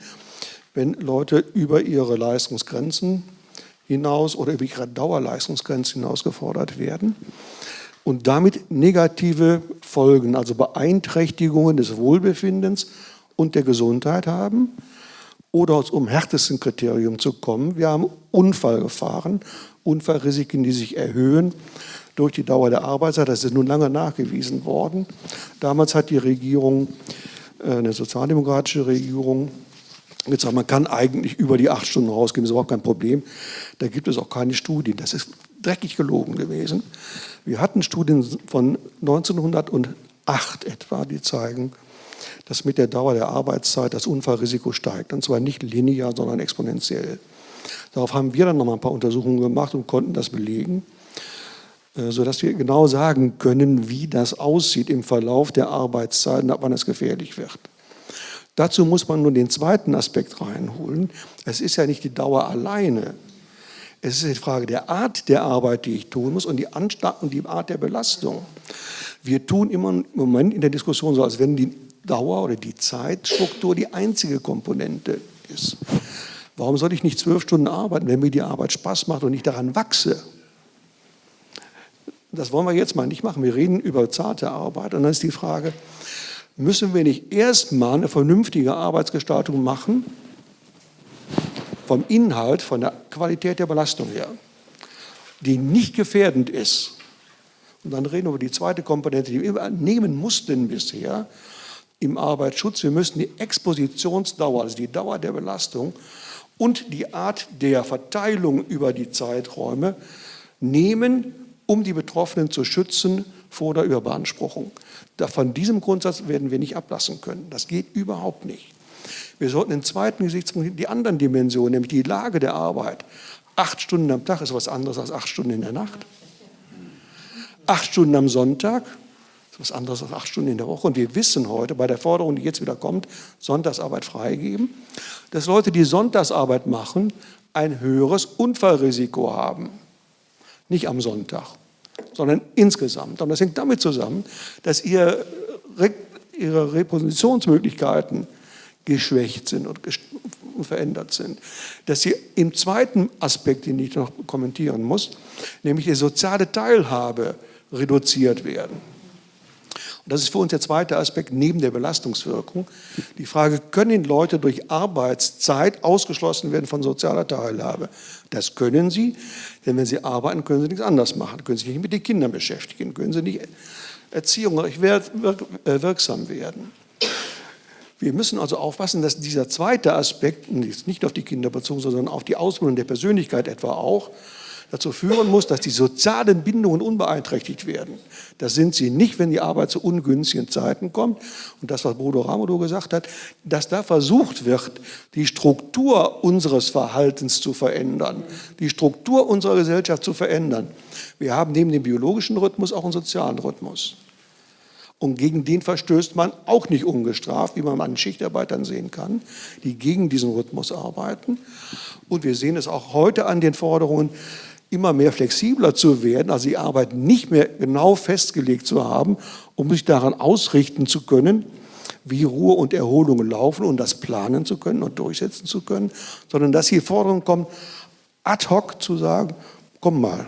wenn Leute über ihre Leistungsgrenzen hinaus oder über ihre Dauerleistungsgrenzen hinaus gefordert werden und damit negative Folgen, also Beeinträchtigungen des Wohlbefindens und der Gesundheit haben. Oder um härtesten Kriterium zu kommen, wir haben Unfallgefahren, Unfallrisiken, die sich erhöhen durch die Dauer der Arbeitszeit. Das ist nun lange nachgewiesen worden. Damals hat die Regierung, äh, eine sozialdemokratische Regierung, gesagt, man kann eigentlich über die acht Stunden rausgehen, ist überhaupt kein Problem. Da gibt es auch keine Studien. Das ist dreckig gelogen gewesen. Wir hatten Studien von 1908 etwa, die zeigen, dass mit der Dauer der Arbeitszeit das Unfallrisiko steigt. Und zwar nicht linear, sondern exponentiell. Darauf haben wir dann noch mal ein paar Untersuchungen gemacht und konnten das belegen, äh, sodass wir genau sagen können, wie das aussieht im Verlauf der Arbeitszeit und ab wann es gefährlich wird. Dazu muss man nur den zweiten Aspekt reinholen. Es ist ja nicht die Dauer alleine, es ist die Frage der Art der Arbeit, die ich tun muss und die, Anstalt und die Art der Belastung. Wir tun immer im Moment in der Diskussion so, als wenn die Dauer oder die Zeitstruktur die einzige Komponente ist. Warum soll ich nicht zwölf Stunden arbeiten, wenn mir die Arbeit Spaß macht und ich daran wachse? Das wollen wir jetzt mal nicht machen. Wir reden über zarte Arbeit und dann ist die Frage, müssen wir nicht erstmal eine vernünftige Arbeitsgestaltung machen, vom Inhalt, von der Qualität der Belastung her, die nicht gefährdend ist. Und dann reden wir über die zweite Komponente, die wir nehmen mussten bisher im Arbeitsschutz. Wir müssen die Expositionsdauer, also die Dauer der Belastung und die Art der Verteilung über die Zeiträume nehmen, um die Betroffenen zu schützen vor der Überbeanspruchung. Von diesem Grundsatz werden wir nicht ablassen können. Das geht überhaupt nicht. Wir sollten den zweiten Gesichtspunkt die anderen Dimensionen, nämlich die Lage der Arbeit. Acht Stunden am Tag ist was anderes als acht Stunden in der Nacht. Acht Stunden am Sonntag was anderes als acht Stunden in der Woche. Und wir wissen heute bei der Forderung, die jetzt wieder kommt, Sonntagsarbeit freigeben, dass Leute, die Sonntagsarbeit machen, ein höheres Unfallrisiko haben. Nicht am Sonntag, sondern insgesamt. Und das hängt damit zusammen, dass ihr, ihre Repositionsmöglichkeiten geschwächt sind und verändert sind. Dass sie im zweiten Aspekt, den ich noch kommentieren muss, nämlich die soziale Teilhabe reduziert werden. Das ist für uns der zweite Aspekt neben der Belastungswirkung. Die Frage, können Leute durch Arbeitszeit ausgeschlossen werden von sozialer Teilhabe? Das können sie, denn wenn sie arbeiten, können sie nichts anderes machen, können sie sich nicht mit den Kindern beschäftigen, können sie nicht erziehungsreich wirksam werden. Wir müssen also aufpassen, dass dieser zweite Aspekt, nicht auf die Kinder bezogen, sondern auf die Ausbildung der Persönlichkeit etwa auch, dazu führen muss, dass die sozialen Bindungen unbeeinträchtigt werden. Das sind sie nicht, wenn die Arbeit zu ungünstigen Zeiten kommt. Und das, was Bodo Ramodo gesagt hat, dass da versucht wird, die Struktur unseres Verhaltens zu verändern, die Struktur unserer Gesellschaft zu verändern. Wir haben neben dem biologischen Rhythmus auch einen sozialen Rhythmus. Und gegen den verstößt man auch nicht ungestraft, wie man an Schichtarbeitern sehen kann, die gegen diesen Rhythmus arbeiten. Und wir sehen es auch heute an den Forderungen, immer mehr flexibler zu werden, also die Arbeit nicht mehr genau festgelegt zu haben, um sich daran ausrichten zu können, wie Ruhe und Erholung laufen und das planen zu können und durchsetzen zu können, sondern dass hier Forderungen kommen, ad hoc zu sagen, komm mal,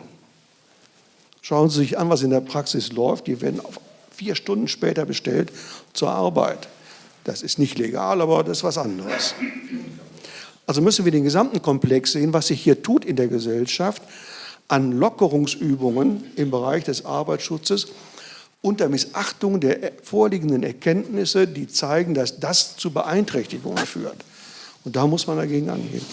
schauen Sie sich an, was in der Praxis läuft, die werden vier Stunden später bestellt zur Arbeit. Das ist nicht legal, aber das ist was anderes. Also müssen wir den gesamten Komplex sehen, was sich hier tut in der Gesellschaft an Lockerungsübungen im Bereich des Arbeitsschutzes, unter Missachtung der vorliegenden Erkenntnisse, die zeigen, dass das zu Beeinträchtigungen führt. Und da muss man dagegen angehen.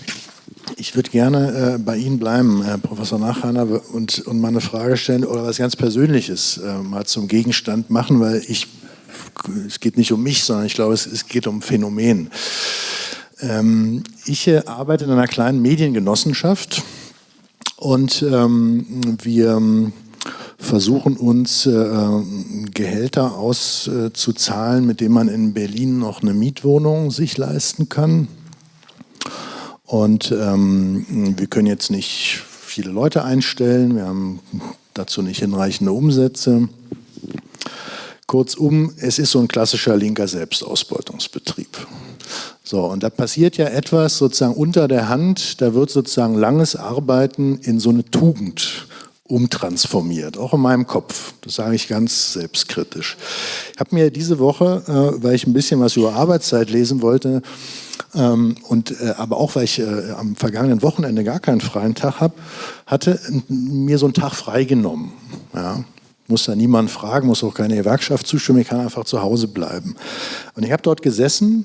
Ich würde gerne äh, bei Ihnen bleiben, Herr Professor Nachhaner, und, und mal eine Frage stellen oder was ganz Persönliches äh, mal zum Gegenstand machen, weil ich, es geht nicht um mich, sondern ich glaube, es, es geht um Phänomen. Ähm, ich äh, arbeite in einer kleinen Mediengenossenschaft und ähm, wir versuchen uns äh, Gehälter auszuzahlen, mit denen man in Berlin noch eine Mietwohnung sich leisten kann. Und ähm, wir können jetzt nicht viele Leute einstellen, wir haben dazu nicht hinreichende Umsätze. Kurzum, es ist so ein klassischer linker Selbstausbeutungsbetrieb. So, und da passiert ja etwas sozusagen unter der Hand, da wird sozusagen langes Arbeiten in so eine Tugend umtransformiert, auch in meinem Kopf. Das sage ich ganz selbstkritisch. Ich habe mir diese Woche, äh, weil ich ein bisschen was über Arbeitszeit lesen wollte, ähm, und äh, aber auch weil ich äh, am vergangenen Wochenende gar keinen freien Tag hab, hatte, mir so einen Tag freigenommen. Ja, muss da niemand fragen, muss auch keine Gewerkschaft zustimmen, ich kann einfach zu Hause bleiben. Und ich habe dort gesessen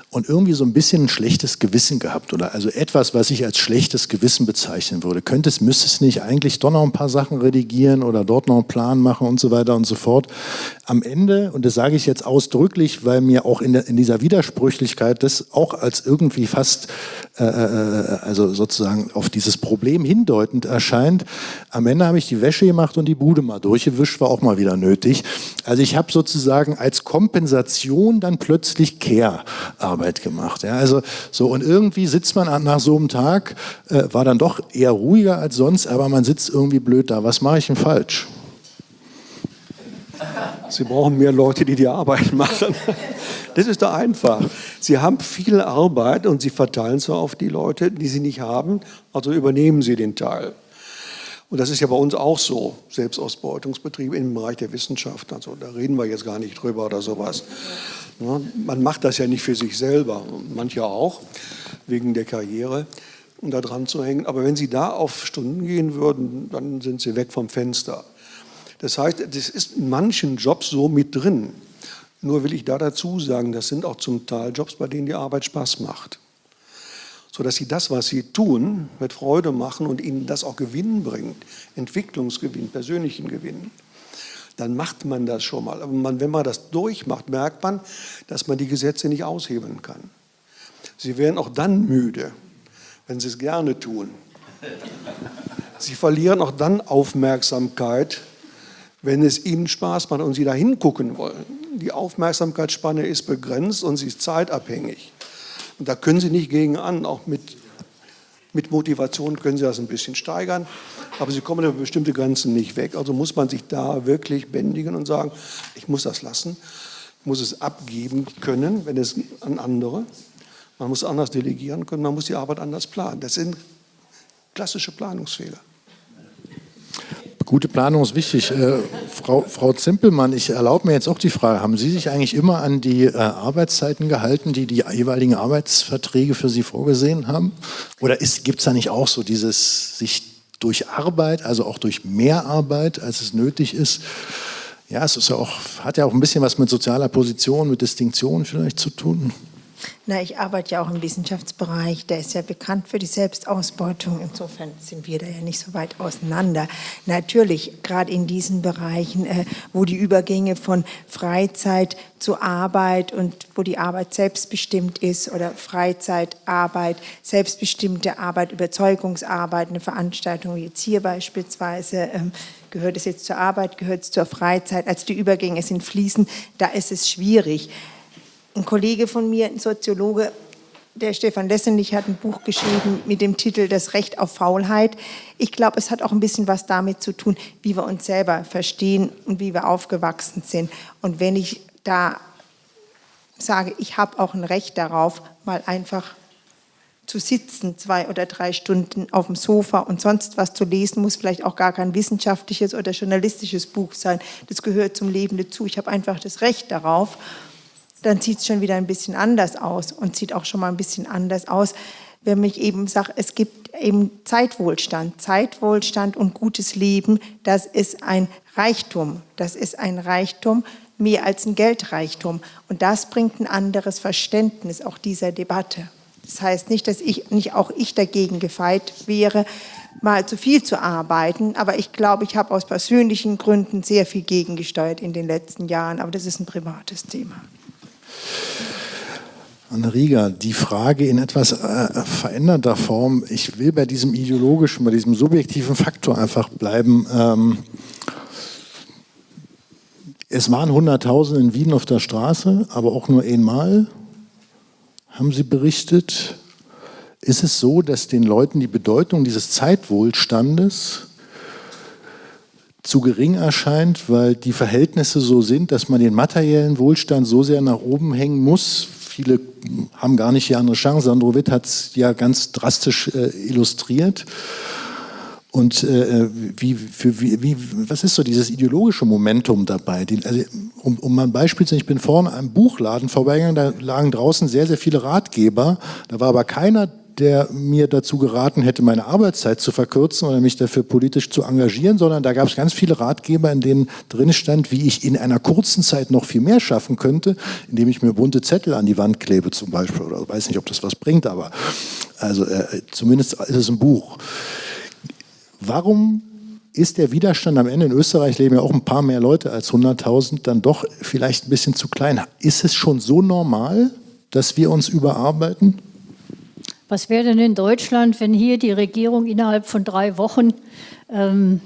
und irgendwie so ein bisschen ein schlechtes Gewissen gehabt oder also etwas, was ich als schlechtes Gewissen bezeichnen würde. Könnte es, müsste es nicht eigentlich doch noch ein paar Sachen redigieren oder dort noch einen Plan machen und so weiter und so fort. Am Ende, und das sage ich jetzt ausdrücklich, weil mir auch in, der, in dieser Widersprüchlichkeit das auch als irgendwie fast, äh, äh, also sozusagen auf dieses Problem hindeutend erscheint, am Ende habe ich die Wäsche gemacht und die Bude mal durchgewischt, war auch mal wieder nötig. Also ich habe sozusagen als Kompensation dann plötzlich Care-Arbeit Arbeit gemacht. Ja, also so und irgendwie sitzt man nach so einem Tag, äh, war dann doch eher ruhiger als sonst, aber man sitzt irgendwie blöd da. Was mache ich denn falsch? Sie brauchen mehr Leute, die die Arbeit machen. Das ist doch einfach. Sie haben viel Arbeit und Sie verteilen sie auf die Leute, die Sie nicht haben, also übernehmen Sie den Teil. Und das ist ja bei uns auch so, Selbstausbeutungsbetriebe im Bereich der Wissenschaft. Also da reden wir jetzt gar nicht drüber oder sowas. Man macht das ja nicht für sich selber, manche auch, wegen der Karriere, um da dran zu hängen. Aber wenn Sie da auf Stunden gehen würden, dann sind Sie weg vom Fenster. Das heißt, das ist in manchen Jobs so mit drin. Nur will ich da dazu sagen, das sind auch zum Teil Jobs, bei denen die Arbeit Spaß macht. Sodass Sie das, was Sie tun, mit Freude machen und Ihnen das auch Gewinn bringt, Entwicklungsgewinn, persönlichen Gewinn dann macht man das schon mal. Aber man, wenn man das durchmacht, merkt man, dass man die Gesetze nicht aushebeln kann. Sie werden auch dann müde, wenn Sie es gerne tun. Sie verlieren auch dann Aufmerksamkeit, wenn es Ihnen Spaß macht und Sie da hingucken wollen. Die Aufmerksamkeitsspanne ist begrenzt und sie ist zeitabhängig. Und da können Sie nicht gegen an, auch mit mit Motivation können Sie das ein bisschen steigern, aber Sie kommen über bestimmte Grenzen nicht weg. Also muss man sich da wirklich bändigen und sagen, ich muss das lassen, muss es abgeben können, wenn es an andere. Man muss anders delegieren können, man muss die Arbeit anders planen. Das sind klassische Planungsfehler. Gute Planung ist wichtig. Äh, Frau, Frau Zimpelmann, ich erlaube mir jetzt auch die Frage, haben Sie sich eigentlich immer an die äh, Arbeitszeiten gehalten, die die jeweiligen Arbeitsverträge für Sie vorgesehen haben? Oder gibt es da nicht auch so dieses sich durch Arbeit, also auch durch mehr Arbeit, als es nötig ist, ja, es ist ja auch, hat ja auch ein bisschen was mit sozialer Position, mit Distinktion vielleicht zu tun? Na, ich arbeite ja auch im Wissenschaftsbereich, der ist ja bekannt für die Selbstausbeutung. Insofern sind wir da ja nicht so weit auseinander. Natürlich, gerade in diesen Bereichen, äh, wo die Übergänge von Freizeit zu Arbeit und wo die Arbeit selbstbestimmt ist oder Freizeit, Arbeit, selbstbestimmte Arbeit, Überzeugungsarbeit, eine Veranstaltung wie jetzt hier beispielsweise, ähm, gehört es jetzt zur Arbeit, gehört es zur Freizeit, also die Übergänge sind fließend, da ist es schwierig. Ein Kollege von mir, ein Soziologe, der Stefan Lessenich hat ein Buch geschrieben mit dem Titel Das Recht auf Faulheit. Ich glaube, es hat auch ein bisschen was damit zu tun, wie wir uns selber verstehen und wie wir aufgewachsen sind. Und wenn ich da sage, ich habe auch ein Recht darauf, mal einfach zu sitzen, zwei oder drei Stunden auf dem Sofa und sonst was zu lesen, muss vielleicht auch gar kein wissenschaftliches oder journalistisches Buch sein. Das gehört zum Leben dazu. Ich habe einfach das Recht darauf dann sieht es schon wieder ein bisschen anders aus und sieht auch schon mal ein bisschen anders aus, wenn ich eben sage, es gibt eben Zeitwohlstand. Zeitwohlstand und gutes Leben, das ist ein Reichtum. Das ist ein Reichtum, mehr als ein Geldreichtum. Und das bringt ein anderes Verständnis auch dieser Debatte. Das heißt nicht, dass ich, nicht auch ich dagegen gefeit wäre, mal zu viel zu arbeiten. Aber ich glaube, ich habe aus persönlichen Gründen sehr viel gegengesteuert in den letzten Jahren. Aber das ist ein privates Thema. Anne Rieger, die Frage in etwas äh, veränderter Form. Ich will bei diesem ideologischen, bei diesem subjektiven Faktor einfach bleiben. Ähm, es waren 100.000 in Wien auf der Straße, aber auch nur einmal, haben Sie berichtet. Ist es so, dass den Leuten die Bedeutung dieses Zeitwohlstandes zu gering erscheint, weil die Verhältnisse so sind, dass man den materiellen Wohlstand so sehr nach oben hängen muss, viele haben gar nicht die andere Chance. Sandro Witt hat es ja ganz drastisch äh, illustriert. Und äh, wie, für, wie, wie, was ist so dieses ideologische Momentum dabei? Die, also, um, um mal ein Beispiel zu nennen, ich bin vorne einem Buchladen vorbeigegangen, da lagen draußen sehr, sehr viele Ratgeber. Da war aber keiner der mir dazu geraten hätte, meine Arbeitszeit zu verkürzen oder mich dafür politisch zu engagieren, sondern da gab es ganz viele Ratgeber, in denen drin stand, wie ich in einer kurzen Zeit noch viel mehr schaffen könnte, indem ich mir bunte Zettel an die Wand klebe zum Beispiel. Oder weiß nicht, ob das was bringt, aber also äh, zumindest ist es ein Buch. Warum ist der Widerstand am Ende in Österreich leben ja auch ein paar mehr Leute als 100.000 dann doch vielleicht ein bisschen zu klein? Ist es schon so normal, dass wir uns überarbeiten? Was wäre denn in Deutschland, wenn hier die Regierung innerhalb von drei Wochen ähm,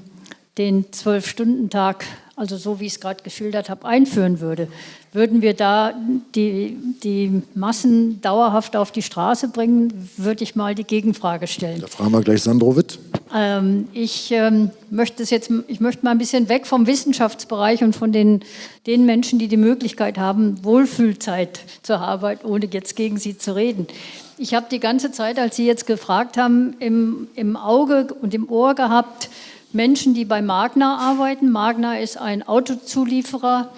den Zwölf-Stunden-Tag, also so wie ich es gerade geschildert habe, einführen würde? Würden wir da die, die Massen dauerhaft auf die Straße bringen, würde ich mal die Gegenfrage stellen. Da fragen wir gleich Sandro Witt. Ähm, ich, ähm, möchte es jetzt, ich möchte mal ein bisschen weg vom Wissenschaftsbereich und von den, den Menschen, die die Möglichkeit haben, Wohlfühlzeit zur Arbeit, ohne jetzt gegen sie zu reden. Ich habe die ganze Zeit, als Sie jetzt gefragt haben, im, im Auge und im Ohr gehabt, Menschen, die bei Magna arbeiten. Magna ist ein Autozulieferer,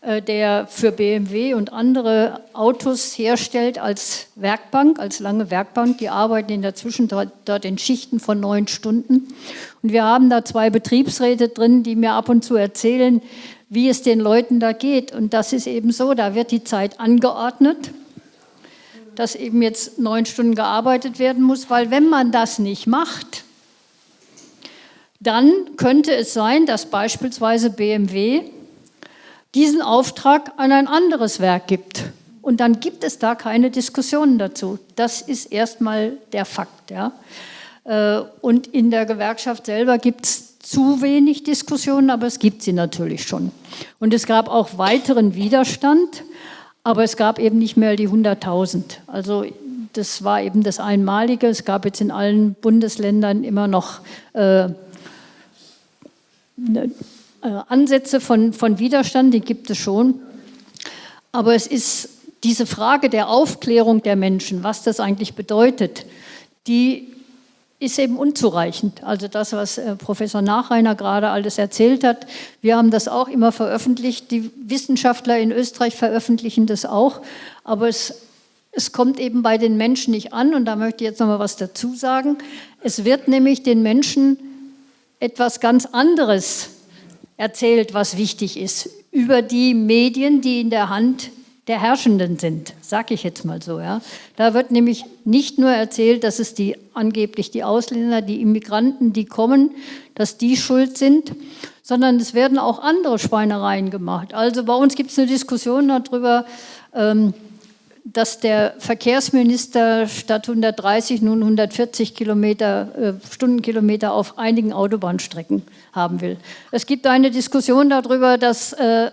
äh, der für BMW und andere Autos herstellt als Werkbank, als lange Werkbank. Die arbeiten in der Zwischenzeit dort in Schichten von neun Stunden. Und wir haben da zwei Betriebsräte drin, die mir ab und zu erzählen, wie es den Leuten da geht. Und das ist eben so, da wird die Zeit angeordnet dass eben jetzt neun Stunden gearbeitet werden muss, weil wenn man das nicht macht, dann könnte es sein, dass beispielsweise BMW diesen Auftrag an ein anderes Werk gibt. Und dann gibt es da keine Diskussionen dazu. Das ist erstmal der Fakt. Ja. Äh, und in der Gewerkschaft selber gibt es zu wenig Diskussionen, aber es gibt sie natürlich schon. Und es gab auch weiteren Widerstand. Aber es gab eben nicht mehr die 100.000. Also das war eben das Einmalige. Es gab jetzt in allen Bundesländern immer noch äh, ne, äh, Ansätze von, von Widerstand, die gibt es schon. Aber es ist diese Frage der Aufklärung der Menschen, was das eigentlich bedeutet, die ist eben unzureichend. Also das, was äh, Professor Nachreiner gerade alles erzählt hat, wir haben das auch immer veröffentlicht. Die Wissenschaftler in Österreich veröffentlichen das auch. Aber es, es kommt eben bei den Menschen nicht an. Und da möchte ich jetzt noch mal was dazu sagen. Es wird nämlich den Menschen etwas ganz anderes erzählt, was wichtig ist, über die Medien, die in der Hand der Herrschenden sind, sage ich jetzt mal so. Ja. Da wird nämlich nicht nur erzählt, dass es die angeblich die Ausländer, die Immigranten, die kommen, dass die schuld sind, sondern es werden auch andere Schweinereien gemacht. Also bei uns gibt es eine Diskussion darüber, ähm, dass der Verkehrsminister statt 130 nun 140 Kilometer, äh, Stundenkilometer auf einigen Autobahnstrecken haben will. Es gibt eine Diskussion darüber, dass äh,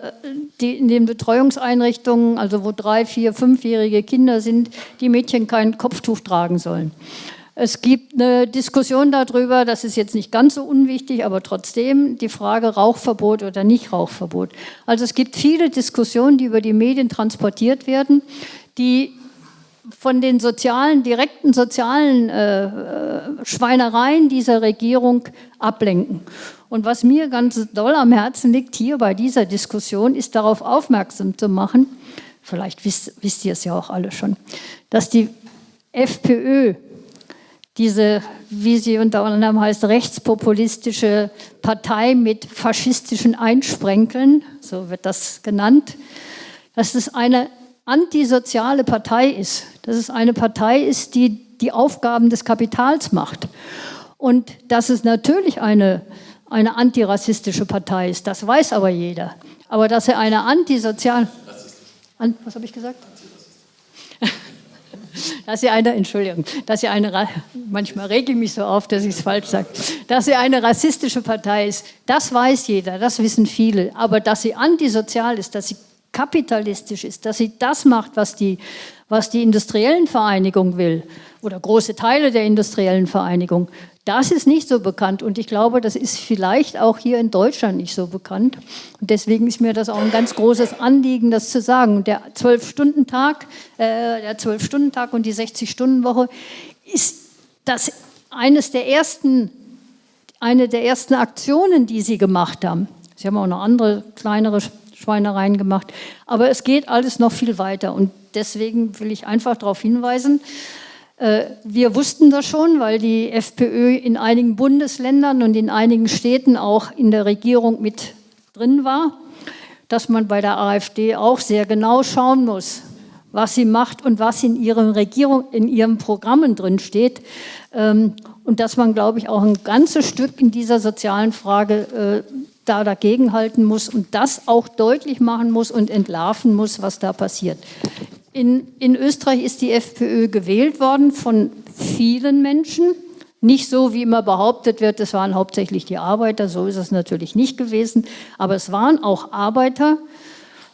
die in den Betreuungseinrichtungen, also wo drei, vier, fünfjährige Kinder sind, die Mädchen kein Kopftuch tragen sollen. Es gibt eine Diskussion darüber, das ist jetzt nicht ganz so unwichtig, aber trotzdem die Frage Rauchverbot oder nicht Rauchverbot. Also es gibt viele Diskussionen, die über die Medien transportiert werden, die von den sozialen, direkten sozialen äh, äh, Schweinereien dieser Regierung ablenken. Und was mir ganz doll am Herzen liegt hier bei dieser Diskussion, ist darauf aufmerksam zu machen, vielleicht wisst, wisst ihr es ja auch alle schon, dass die FPÖ diese, wie sie unter anderem heißt, rechtspopulistische Partei mit faschistischen Einsprenkeln, so wird das genannt, dass es eine antisoziale Partei ist, dass es eine Partei ist, die die Aufgaben des Kapitals macht. Und dass es natürlich eine, eine antirassistische Partei ist, das weiß aber jeder. Aber dass er eine antisoziale... An, was habe ich gesagt? dass sie eine, Entschuldigung, dass sie eine, manchmal rege ich mich so auf, dass ich es falsch sage, dass sie eine rassistische Partei ist, das weiß jeder, das wissen viele. Aber dass sie antisozial ist, dass sie kapitalistisch ist, dass sie das macht, was die, was die industriellen Vereinigung will oder große Teile der industriellen Vereinigung, das ist nicht so bekannt und ich glaube, das ist vielleicht auch hier in Deutschland nicht so bekannt. Und deswegen ist mir das auch ein ganz großes Anliegen, das zu sagen. Der Zwölf-Stunden-Tag, äh, Zwölf-Stunden-Tag und die 60-Stunden-Woche ist das eines der ersten, eine der ersten Aktionen, die Sie gemacht haben. Sie haben auch noch andere kleinere Schweinereien gemacht, aber es geht alles noch viel weiter und deswegen will ich einfach darauf hinweisen, äh, wir wussten das schon, weil die FPÖ in einigen Bundesländern und in einigen Städten auch in der Regierung mit drin war, dass man bei der AfD auch sehr genau schauen muss, was sie macht und was in ihren Regierung, in ihren Programmen drin steht. Ähm, und dass man, glaube ich, auch ein ganzes Stück in dieser sozialen Frage da dagegenhalten muss und das auch deutlich machen muss und entlarven muss, was da passiert. In, in Österreich ist die FPÖ gewählt worden von vielen Menschen. Nicht so, wie immer behauptet wird, es waren hauptsächlich die Arbeiter, so ist es natürlich nicht gewesen, aber es waren auch Arbeiter,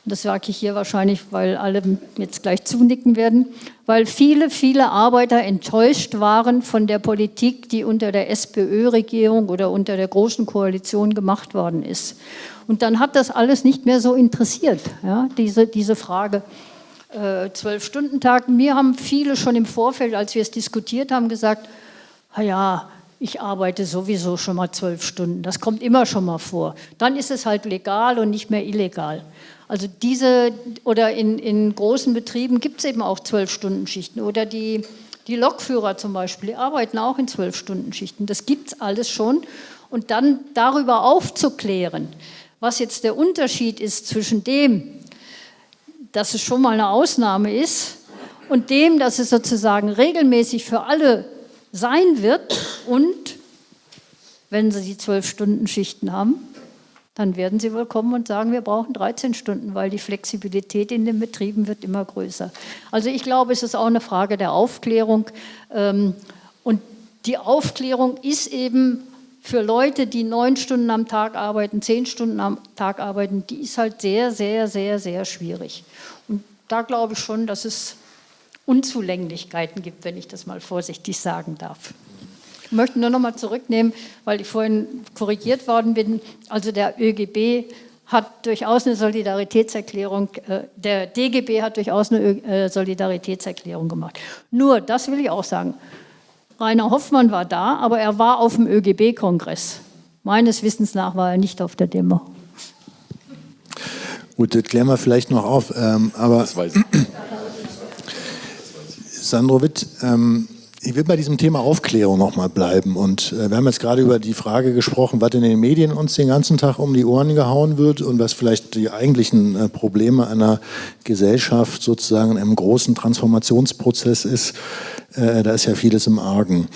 das sage ich hier wahrscheinlich, weil alle jetzt gleich zunicken werden, weil viele, viele Arbeiter enttäuscht waren von der Politik, die unter der SPÖ-Regierung oder unter der Großen Koalition gemacht worden ist. Und dann hat das alles nicht mehr so interessiert, ja, diese, diese Frage, äh, Zwölf-Stunden-Tag. Mir haben viele schon im Vorfeld, als wir es diskutiert haben, gesagt, ja, ich arbeite sowieso schon mal zwölf Stunden. Das kommt immer schon mal vor. Dann ist es halt legal und nicht mehr illegal. Also diese, oder in, in großen Betrieben gibt es eben auch Zwölf-Stunden-Schichten. Oder die, die Lokführer zum Beispiel, die arbeiten auch in Zwölf-Stunden-Schichten. Das gibt es alles schon. Und dann darüber aufzuklären, was jetzt der Unterschied ist zwischen dem, dass es schon mal eine Ausnahme ist und dem, dass es sozusagen regelmäßig für alle sein wird und wenn Sie die zwölf Stunden Schichten haben, dann werden Sie wohl kommen und sagen, wir brauchen 13 Stunden, weil die Flexibilität in den Betrieben wird immer größer. Also ich glaube, es ist auch eine Frage der Aufklärung ähm, und die Aufklärung ist eben für Leute, die neun Stunden am Tag arbeiten, zehn Stunden am Tag arbeiten, die ist halt sehr, sehr, sehr, sehr schwierig. Und da glaube ich schon, dass es Unzulänglichkeiten gibt, wenn ich das mal vorsichtig sagen darf. Ich möchte nur noch mal zurücknehmen, weil ich vorhin korrigiert worden bin. Also der ÖGB hat durchaus eine Solidaritätserklärung, äh, der DGB hat durchaus eine äh, Solidaritätserklärung gemacht. Nur, das will ich auch sagen, Rainer Hoffmann war da, aber er war auf dem ÖGB-Kongress. Meines Wissens nach war er nicht auf der Demo. Gut, das klären wir vielleicht noch auf. Ähm, aber das weiß ich. Sandro Witt, ähm, ich will bei diesem Thema Aufklärung noch mal bleiben. Und äh, wir haben jetzt gerade über die Frage gesprochen, was in den Medien uns den ganzen Tag um die Ohren gehauen wird und was vielleicht die eigentlichen äh, Probleme einer Gesellschaft sozusagen einem großen Transformationsprozess ist. Äh, da ist ja vieles im Argen.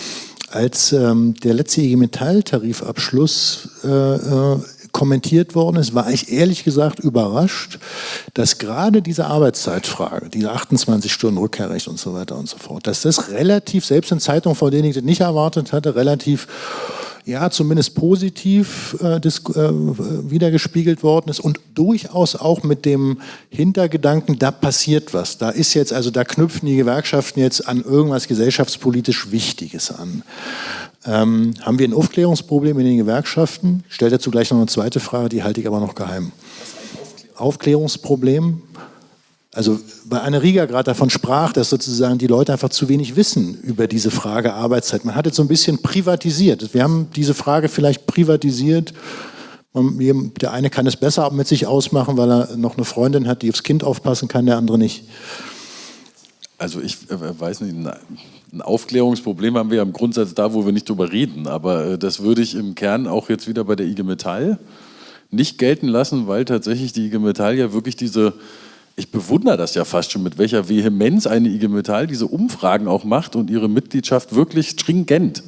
Als ähm, der letzte IG Metall-Tarifabschluss äh, äh, kommentiert worden ist, war ich ehrlich gesagt überrascht, dass gerade diese Arbeitszeitfrage, diese 28 Stunden Rückkehrrecht und so weiter und so fort, dass das relativ, selbst in Zeitungen, vor denen ich das nicht erwartet hatte, relativ ja zumindest positiv äh, äh, wiedergespiegelt worden ist und durchaus auch mit dem Hintergedanken, da passiert was. Da ist jetzt, also da knüpfen die Gewerkschaften jetzt an irgendwas gesellschaftspolitisch Wichtiges an. Ähm, haben wir ein Aufklärungsproblem in den Gewerkschaften? Ich stelle dazu gleich noch eine zweite Frage, die halte ich aber noch geheim. Aufklärungsproblem? Also bei Anne Rieger gerade davon sprach, dass sozusagen die Leute einfach zu wenig wissen über diese Frage Arbeitszeit. Man hat jetzt so ein bisschen privatisiert. Wir haben diese Frage vielleicht privatisiert. Der eine kann es besser mit sich ausmachen, weil er noch eine Freundin hat, die aufs Kind aufpassen kann, der andere nicht. Also ich äh, weiß nicht, ein Aufklärungsproblem haben wir ja im Grundsatz da, wo wir nicht drüber reden. Aber äh, das würde ich im Kern auch jetzt wieder bei der IG Metall nicht gelten lassen, weil tatsächlich die IG Metall ja wirklich diese, ich bewundere das ja fast schon, mit welcher Vehemenz eine IG Metall diese Umfragen auch macht und ihre Mitgliedschaft wirklich stringent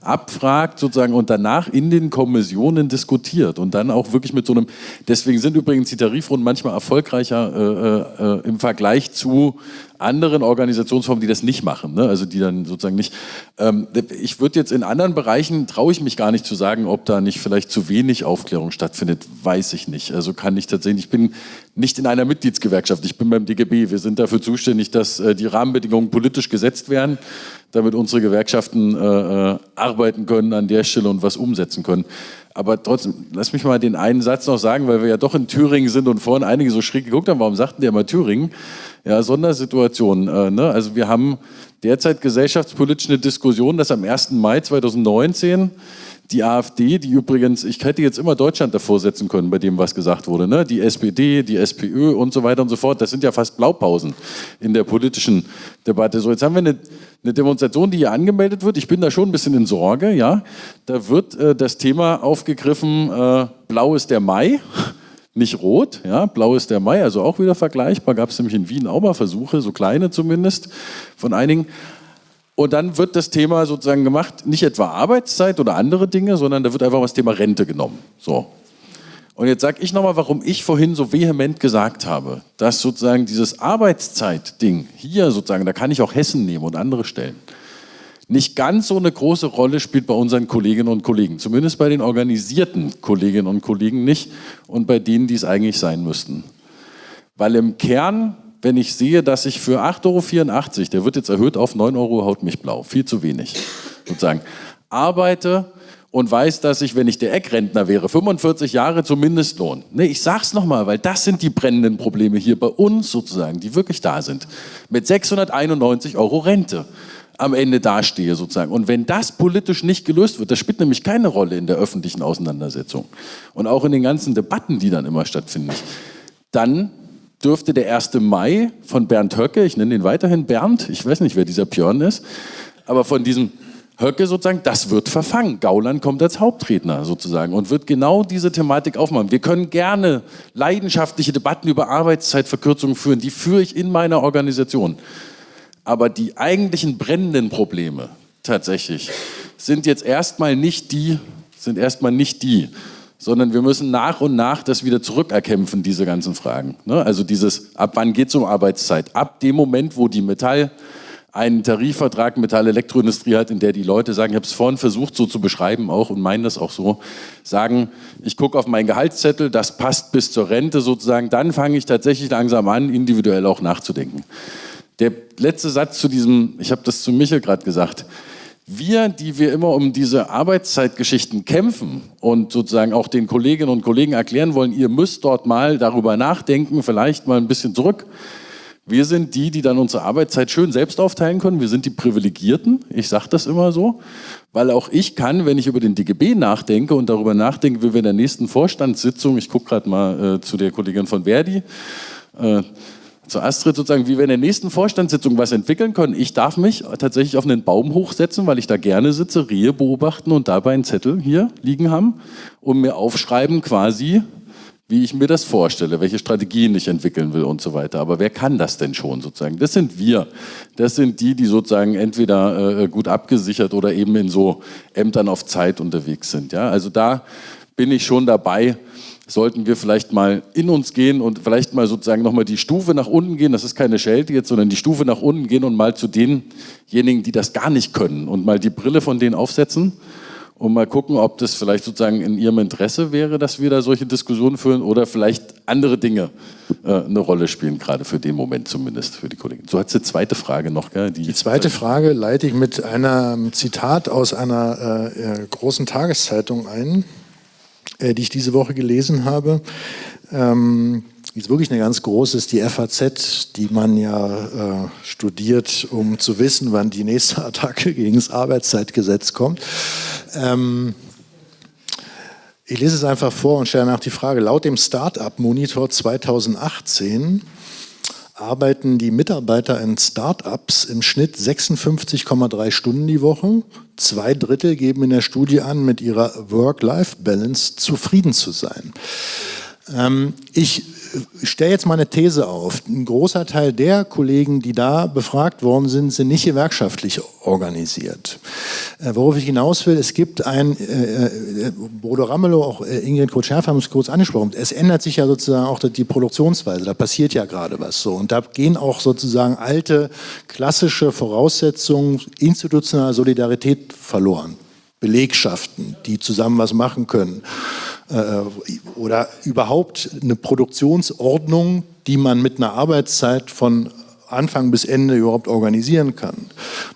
abfragt sozusagen und danach in den Kommissionen diskutiert und dann auch wirklich mit so einem, deswegen sind übrigens die Tarifrunden manchmal erfolgreicher äh, äh, im Vergleich zu anderen Organisationsformen, die das nicht machen, ne? also die dann sozusagen nicht. Ähm, ich würde jetzt in anderen Bereichen, traue ich mich gar nicht zu sagen, ob da nicht vielleicht zu wenig Aufklärung stattfindet, weiß ich nicht. Also kann ich tatsächlich, ich bin nicht in einer Mitgliedsgewerkschaft, ich bin beim DGB, wir sind dafür zuständig, dass äh, die Rahmenbedingungen politisch gesetzt werden damit unsere Gewerkschaften äh, äh, arbeiten können an der Stelle und was umsetzen können. Aber trotzdem, lass mich mal den einen Satz noch sagen, weil wir ja doch in Thüringen sind und vorhin einige so schräg geguckt haben, warum sagten die immer Thüringen? Ja, Sondersituation. Äh, ne? Also wir haben derzeit gesellschaftspolitisch eine Diskussion, dass am 1. Mai 2019 die AfD, die übrigens, ich hätte jetzt immer Deutschland davor setzen können bei dem, was gesagt wurde, ne? die SPD, die SPÖ und so weiter und so fort, das sind ja fast Blaupausen in der politischen Debatte. So, jetzt haben wir eine, eine Demonstration, die hier angemeldet wird. Ich bin da schon ein bisschen in Sorge, ja. Da wird äh, das Thema aufgegriffen, äh, blau ist der Mai nicht rot, ja, blau ist der Mai, also auch wieder vergleichbar, gab es nämlich in Wien auch mal Versuche, so kleine zumindest, von einigen. Und dann wird das Thema sozusagen gemacht, nicht etwa Arbeitszeit oder andere Dinge, sondern da wird einfach das Thema Rente genommen. So. Und jetzt sage ich nochmal, warum ich vorhin so vehement gesagt habe, dass sozusagen dieses Arbeitszeit-Ding hier sozusagen, da kann ich auch Hessen nehmen und andere Stellen, nicht ganz so eine große Rolle spielt bei unseren Kolleginnen und Kollegen. Zumindest bei den organisierten Kolleginnen und Kollegen nicht und bei denen, die es eigentlich sein müssten. Weil im Kern wenn ich sehe, dass ich für 8,84 Euro, der wird jetzt erhöht auf 9 Euro, haut mich blau, viel zu wenig, sozusagen, arbeite und weiß, dass ich, wenn ich der Eckrentner wäre, 45 Jahre zum Mindestlohn. Nee, ich sag's nochmal, weil das sind die brennenden Probleme hier bei uns sozusagen, die wirklich da sind. Mit 691 Euro Rente am Ende dastehe sozusagen. Und wenn das politisch nicht gelöst wird, das spielt nämlich keine Rolle in der öffentlichen Auseinandersetzung und auch in den ganzen Debatten, die dann immer stattfinden, dann dürfte der 1. Mai von Bernd Höcke, ich nenne ihn weiterhin Bernd, ich weiß nicht, wer dieser Björn ist, aber von diesem Höcke sozusagen, das wird verfangen. Gauland kommt als Hauptredner sozusagen und wird genau diese Thematik aufmachen. Wir können gerne leidenschaftliche Debatten über Arbeitszeitverkürzungen führen, die führe ich in meiner Organisation. Aber die eigentlichen brennenden Probleme tatsächlich sind jetzt erstmal nicht die, sind erstmal nicht die, sondern wir müssen nach und nach das wieder zurückerkämpfen, diese ganzen Fragen. Ne? Also dieses, ab wann geht es um Arbeitszeit? Ab dem Moment, wo die Metall einen Tarifvertrag Metall-Elektroindustrie hat, in der die Leute sagen, ich habe es vorhin versucht so zu beschreiben auch und meinen das auch so, sagen, ich gucke auf meinen Gehaltszettel, das passt bis zur Rente sozusagen, dann fange ich tatsächlich langsam an, individuell auch nachzudenken. Der letzte Satz zu diesem, ich habe das zu Michel gerade gesagt, wir, die wir immer um diese Arbeitszeitgeschichten kämpfen und sozusagen auch den Kolleginnen und Kollegen erklären wollen, ihr müsst dort mal darüber nachdenken, vielleicht mal ein bisschen zurück. Wir sind die, die dann unsere Arbeitszeit schön selbst aufteilen können. Wir sind die Privilegierten. Ich sage das immer so, weil auch ich kann, wenn ich über den DGB nachdenke und darüber nachdenke, wie wir in der nächsten Vorstandssitzung, ich gucke gerade mal äh, zu der Kollegin von Verdi, äh, zu Astrid sozusagen, wie wir in der nächsten Vorstandssitzung was entwickeln können. Ich darf mich tatsächlich auf einen Baum hochsetzen, weil ich da gerne sitze, Rehe beobachten und dabei einen Zettel hier liegen haben und mir aufschreiben quasi, wie ich mir das vorstelle, welche Strategien ich entwickeln will und so weiter. Aber wer kann das denn schon sozusagen? Das sind wir. Das sind die, die sozusagen entweder äh, gut abgesichert oder eben in so Ämtern auf Zeit unterwegs sind. Ja? Also da bin ich schon dabei, sollten wir vielleicht mal in uns gehen und vielleicht mal sozusagen nochmal die Stufe nach unten gehen. Das ist keine Schelte jetzt, sondern die Stufe nach unten gehen und mal zu denjenigen, die das gar nicht können und mal die Brille von denen aufsetzen und mal gucken, ob das vielleicht sozusagen in ihrem Interesse wäre, dass wir da solche Diskussionen führen oder vielleicht andere Dinge äh, eine Rolle spielen, gerade für den Moment zumindest für die Kollegen. So hat die zweite Frage noch. Gell? Die, die zweite Frage leite ich mit einem Zitat aus einer äh, äh großen Tageszeitung ein äh, die ich diese Woche gelesen habe. Ähm, ist wirklich eine ganz große, ist die FAZ, die man ja äh, studiert, um zu wissen, wann die nächste Attacke gegen das Arbeitszeitgesetz kommt. Ähm, ich lese es einfach vor und stelle nach die Frage. Laut dem Startup Monitor 2018 arbeiten die Mitarbeiter in Start-ups im Schnitt 56,3 Stunden die Woche. Zwei Drittel geben in der Studie an, mit ihrer Work-Life-Balance zufrieden zu sein. Ähm, ich stelle jetzt mal eine These auf. Ein großer Teil der Kollegen, die da befragt worden sind, sind nicht gewerkschaftlich organisiert. Äh, worauf ich hinaus will, es gibt ein, äh, äh Bodo Ramelow, auch äh, Ingrid Kutsch-Herf haben es kurz angesprochen, es ändert sich ja sozusagen auch die Produktionsweise, da passiert ja gerade was so. Und da gehen auch sozusagen alte, klassische Voraussetzungen institutioneller Solidarität verloren. Belegschaften, die zusammen was machen können. Äh, oder überhaupt eine Produktionsordnung, die man mit einer Arbeitszeit von Anfang bis Ende überhaupt organisieren kann.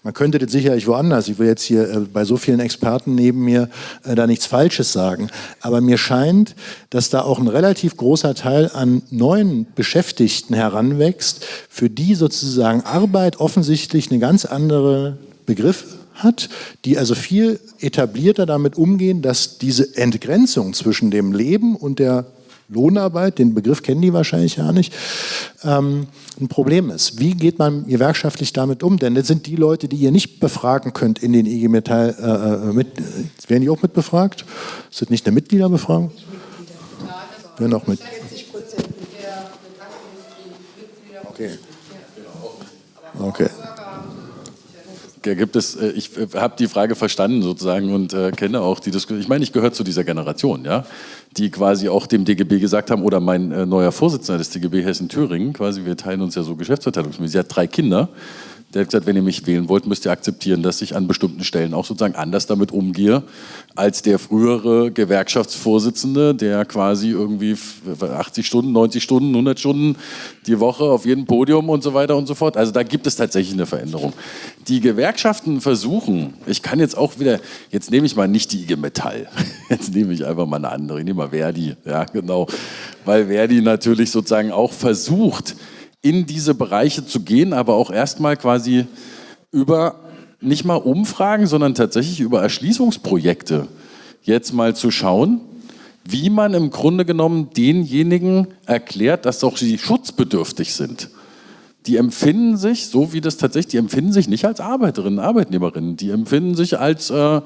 Man könnte das sicherlich woanders, ich will jetzt hier äh, bei so vielen Experten neben mir äh, da nichts Falsches sagen, aber mir scheint, dass da auch ein relativ großer Teil an neuen Beschäftigten heranwächst, für die sozusagen Arbeit offensichtlich eine ganz andere Begriff hat, die also viel etablierter damit umgehen, dass diese Entgrenzung zwischen dem Leben und der Lohnarbeit, den Begriff kennen die wahrscheinlich ja nicht, ähm, ein Problem ist. Wie geht man gewerkschaftlich damit um? Denn das sind die Leute, die ihr nicht befragen könnt in den IG Metall, äh, äh mit, werden die auch mitbefragt? Ist das nicht eine Mitgliederbefragung? Werden auch mit. Okay. Okay gibt es, äh, ich äh, habe die Frage verstanden sozusagen und äh, kenne auch die Diskussion. Ich meine, ich gehöre zu dieser Generation, ja, die quasi auch dem DGB gesagt haben, oder mein äh, neuer Vorsitzender des DGB Hessen-Thüringen, quasi, wir teilen uns ja so Geschäftsverteilungsmäßig, sie hat drei Kinder. Der hat gesagt, wenn ihr mich wählen wollt, müsst ihr akzeptieren, dass ich an bestimmten Stellen auch sozusagen anders damit umgehe, als der frühere Gewerkschaftsvorsitzende, der quasi irgendwie 80 Stunden, 90 Stunden, 100 Stunden die Woche auf jedem Podium und so weiter und so fort. Also da gibt es tatsächlich eine Veränderung. Die Gewerkschaften versuchen, ich kann jetzt auch wieder, jetzt nehme ich mal nicht die IG Metall, jetzt nehme ich einfach mal eine andere, ich nehme mal Verdi, ja genau, weil Verdi natürlich sozusagen auch versucht, in diese Bereiche zu gehen, aber auch erstmal quasi über nicht mal Umfragen, sondern tatsächlich über Erschließungsprojekte jetzt mal zu schauen, wie man im Grunde genommen denjenigen erklärt, dass auch sie schutzbedürftig sind. Die empfinden sich, so wie das tatsächlich, die empfinden sich nicht als Arbeiterinnen, Arbeitnehmerinnen, die empfinden sich als äh,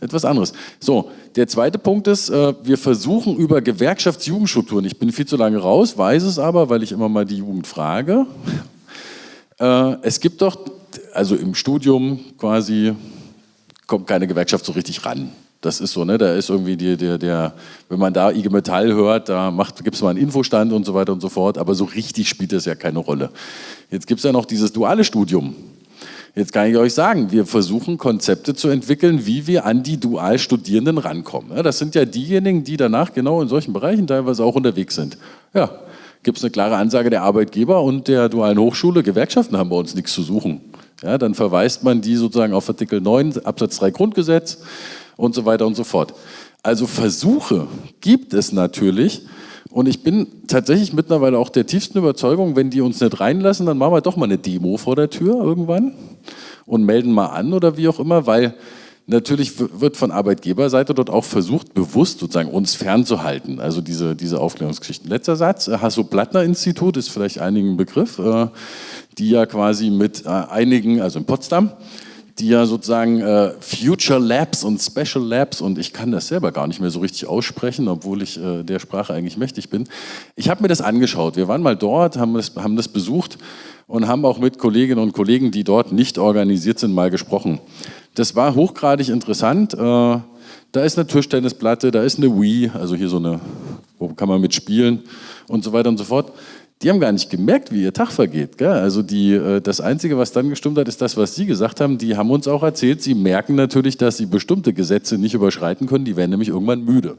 etwas anderes. So, der zweite Punkt ist, äh, wir versuchen über Gewerkschaftsjugendstrukturen, ich bin viel zu lange raus, weiß es aber, weil ich immer mal die Jugend frage. Äh, es gibt doch, also im Studium quasi, kommt keine Gewerkschaft so richtig ran. Das ist so, ne? Da ist irgendwie die, der, der, wenn man da IG Metall hört, da gibt es mal einen Infostand und so weiter und so fort, aber so richtig spielt das ja keine Rolle. Jetzt gibt es ja noch dieses duale Studium. Jetzt kann ich euch sagen, wir versuchen Konzepte zu entwickeln, wie wir an die Dualstudierenden rankommen. Das sind ja diejenigen, die danach genau in solchen Bereichen teilweise auch unterwegs sind. Ja, gibt es eine klare Ansage der Arbeitgeber und der dualen Hochschule, Gewerkschaften haben bei uns nichts zu suchen. Ja, dann verweist man die sozusagen auf Artikel 9 Absatz 3 Grundgesetz und so weiter und so fort. Also Versuche gibt es natürlich, und ich bin tatsächlich mittlerweile auch der tiefsten Überzeugung, wenn die uns nicht reinlassen, dann machen wir doch mal eine Demo vor der Tür irgendwann und melden mal an oder wie auch immer, weil natürlich wird von Arbeitgeberseite dort auch versucht, bewusst sozusagen uns fernzuhalten. Also diese, diese Aufklärungsgeschichten. Letzter Satz, äh, Hasso-Plattner-Institut ist vielleicht einigen ein Begriff, äh, die ja quasi mit äh, einigen, also in Potsdam, die ja sozusagen äh, Future Labs und Special Labs und ich kann das selber gar nicht mehr so richtig aussprechen, obwohl ich äh, der Sprache eigentlich mächtig bin. Ich habe mir das angeschaut. Wir waren mal dort, haben das, haben das besucht und haben auch mit Kolleginnen und Kollegen, die dort nicht organisiert sind, mal gesprochen. Das war hochgradig interessant. Äh, da ist eine Tischtennisplatte, da ist eine Wii, also hier so eine, wo kann man mitspielen und so weiter und so fort die haben gar nicht gemerkt, wie ihr Tag vergeht. Gell? Also die, äh, das Einzige, was dann gestimmt hat, ist das, was Sie gesagt haben. Die haben uns auch erzählt, sie merken natürlich, dass sie bestimmte Gesetze nicht überschreiten können. Die werden nämlich irgendwann müde.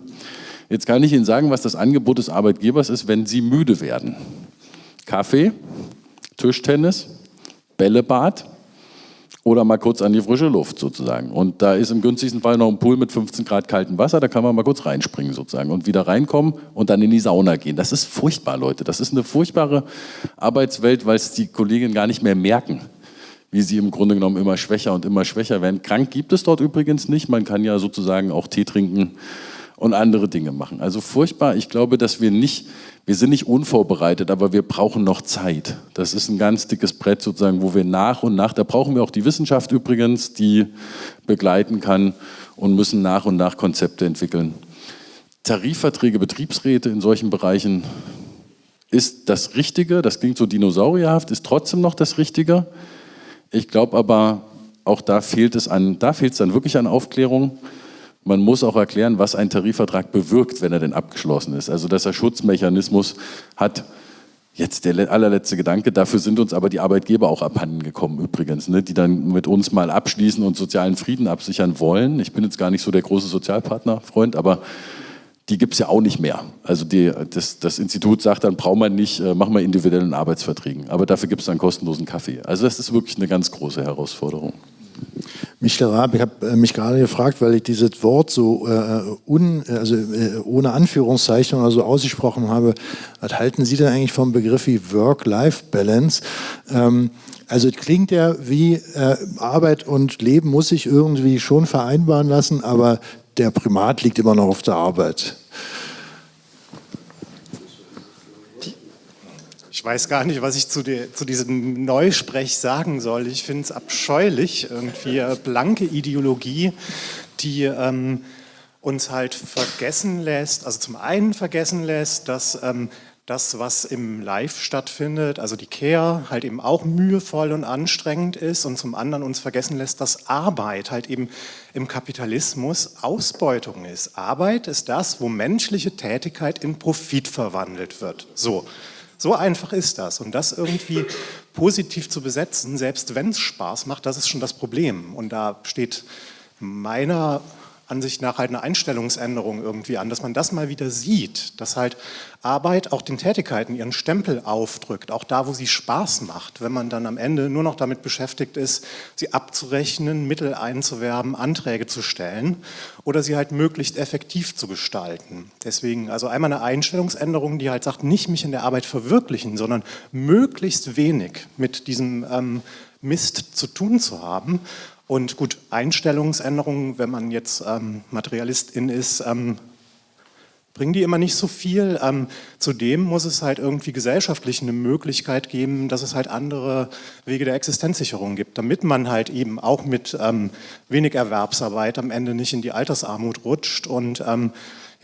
Jetzt kann ich Ihnen sagen, was das Angebot des Arbeitgebers ist, wenn Sie müde werden. Kaffee, Tischtennis, Bällebad, oder mal kurz an die frische Luft sozusagen. Und da ist im günstigsten Fall noch ein Pool mit 15 Grad kaltem Wasser, da kann man mal kurz reinspringen sozusagen und wieder reinkommen und dann in die Sauna gehen. Das ist furchtbar, Leute. Das ist eine furchtbare Arbeitswelt, weil es die Kolleginnen gar nicht mehr merken, wie sie im Grunde genommen immer schwächer und immer schwächer werden. Krank gibt es dort übrigens nicht. Man kann ja sozusagen auch Tee trinken und andere Dinge machen. Also furchtbar. Ich glaube, dass wir nicht, wir sind nicht unvorbereitet, aber wir brauchen noch Zeit. Das ist ein ganz dickes Brett sozusagen, wo wir nach und nach, da brauchen wir auch die Wissenschaft übrigens, die begleiten kann und müssen nach und nach Konzepte entwickeln. Tarifverträge, Betriebsräte in solchen Bereichen ist das Richtige, das klingt so dinosaurierhaft, ist trotzdem noch das Richtige. Ich glaube aber, auch da fehlt es an, da fehlt es dann wirklich an Aufklärung. Man muss auch erklären, was ein Tarifvertrag bewirkt, wenn er denn abgeschlossen ist. Also dass er Schutzmechanismus hat. Jetzt der allerletzte Gedanke, dafür sind uns aber die Arbeitgeber auch abhanden gekommen übrigens, ne, die dann mit uns mal abschließen und sozialen Frieden absichern wollen. Ich bin jetzt gar nicht so der große Sozialpartnerfreund, aber die gibt es ja auch nicht mehr. Also die, das, das, Institut sagt dann, braucht man nicht, äh, machen wir individuellen Arbeitsverträgen. Aber dafür gibt es dann kostenlosen Kaffee. Also das ist wirklich eine ganz große Herausforderung. Michael Raab, ich habe äh, mich gerade gefragt, weil ich dieses Wort so äh, un, also, äh, ohne Anführungszeichen oder so ausgesprochen habe. Was halten Sie denn eigentlich vom Begriff wie Work-Life-Balance? Ähm, also es klingt ja wie äh, Arbeit und Leben muss sich irgendwie schon vereinbaren lassen, aber der Primat liegt immer noch auf der Arbeit. Ich weiß gar nicht, was ich zu, die, zu diesem Neusprech sagen soll. Ich finde es abscheulich, irgendwie äh, blanke Ideologie, die ähm, uns halt vergessen lässt, also zum einen vergessen lässt, dass ähm, das, was im Live stattfindet, also die Care, halt eben auch mühevoll und anstrengend ist und zum anderen uns vergessen lässt, dass Arbeit halt eben im Kapitalismus Ausbeutung ist. Arbeit ist das, wo menschliche Tätigkeit in Profit verwandelt wird. So, so einfach ist das. Und das irgendwie positiv zu besetzen, selbst wenn es Spaß macht, das ist schon das Problem. Und da steht meiner Ansicht nach halt eine Einstellungsänderung irgendwie an, dass man das mal wieder sieht, dass halt Arbeit auch den Tätigkeiten ihren Stempel aufdrückt, auch da, wo sie Spaß macht, wenn man dann am Ende nur noch damit beschäftigt ist, sie abzurechnen, Mittel einzuwerben, Anträge zu stellen oder sie halt möglichst effektiv zu gestalten. Deswegen also einmal eine Einstellungsänderung, die halt sagt, nicht mich in der Arbeit verwirklichen, sondern möglichst wenig mit diesem ähm, Mist zu tun zu haben und gut, Einstellungsänderungen, wenn man jetzt ähm, Materialistin ist, ähm, bringen die immer nicht so viel. Ähm, zudem muss es halt irgendwie gesellschaftlich eine Möglichkeit geben, dass es halt andere Wege der Existenzsicherung gibt, damit man halt eben auch mit ähm, wenig Erwerbsarbeit am Ende nicht in die Altersarmut rutscht und ähm,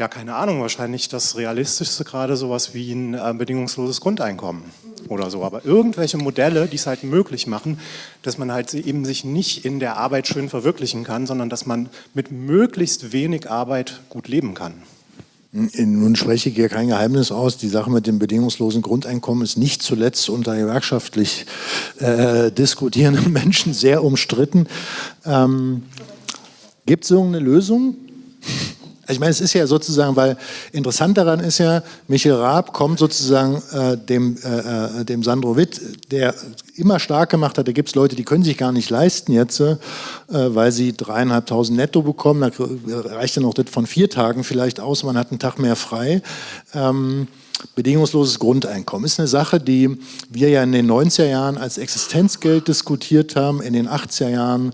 ja, keine Ahnung, wahrscheinlich das Realistischste gerade sowas wie ein äh, bedingungsloses Grundeinkommen oder so. Aber irgendwelche Modelle, die es halt möglich machen, dass man halt eben sich nicht in der Arbeit schön verwirklichen kann, sondern dass man mit möglichst wenig Arbeit gut leben kann. Nun spreche ich hier kein Geheimnis aus. Die Sache mit dem bedingungslosen Grundeinkommen ist nicht zuletzt unter gewerkschaftlich äh, diskutierenden Menschen sehr umstritten. Ähm, Gibt es irgendeine Lösung? Ich meine, es ist ja sozusagen, weil interessant daran ist ja, Michael Raab kommt sozusagen äh, dem, äh, äh dem Sandro Witt, der immer stark gemacht hat, da gibt es Leute, die können sich gar nicht leisten jetzt, äh, weil sie dreieinhalbtausend netto bekommen, da reicht dann auch das von vier Tagen vielleicht aus, man hat einen Tag mehr frei. Ähm, bedingungsloses Grundeinkommen ist eine Sache, die wir ja in den 90er Jahren als Existenzgeld diskutiert haben, in den 80er Jahren,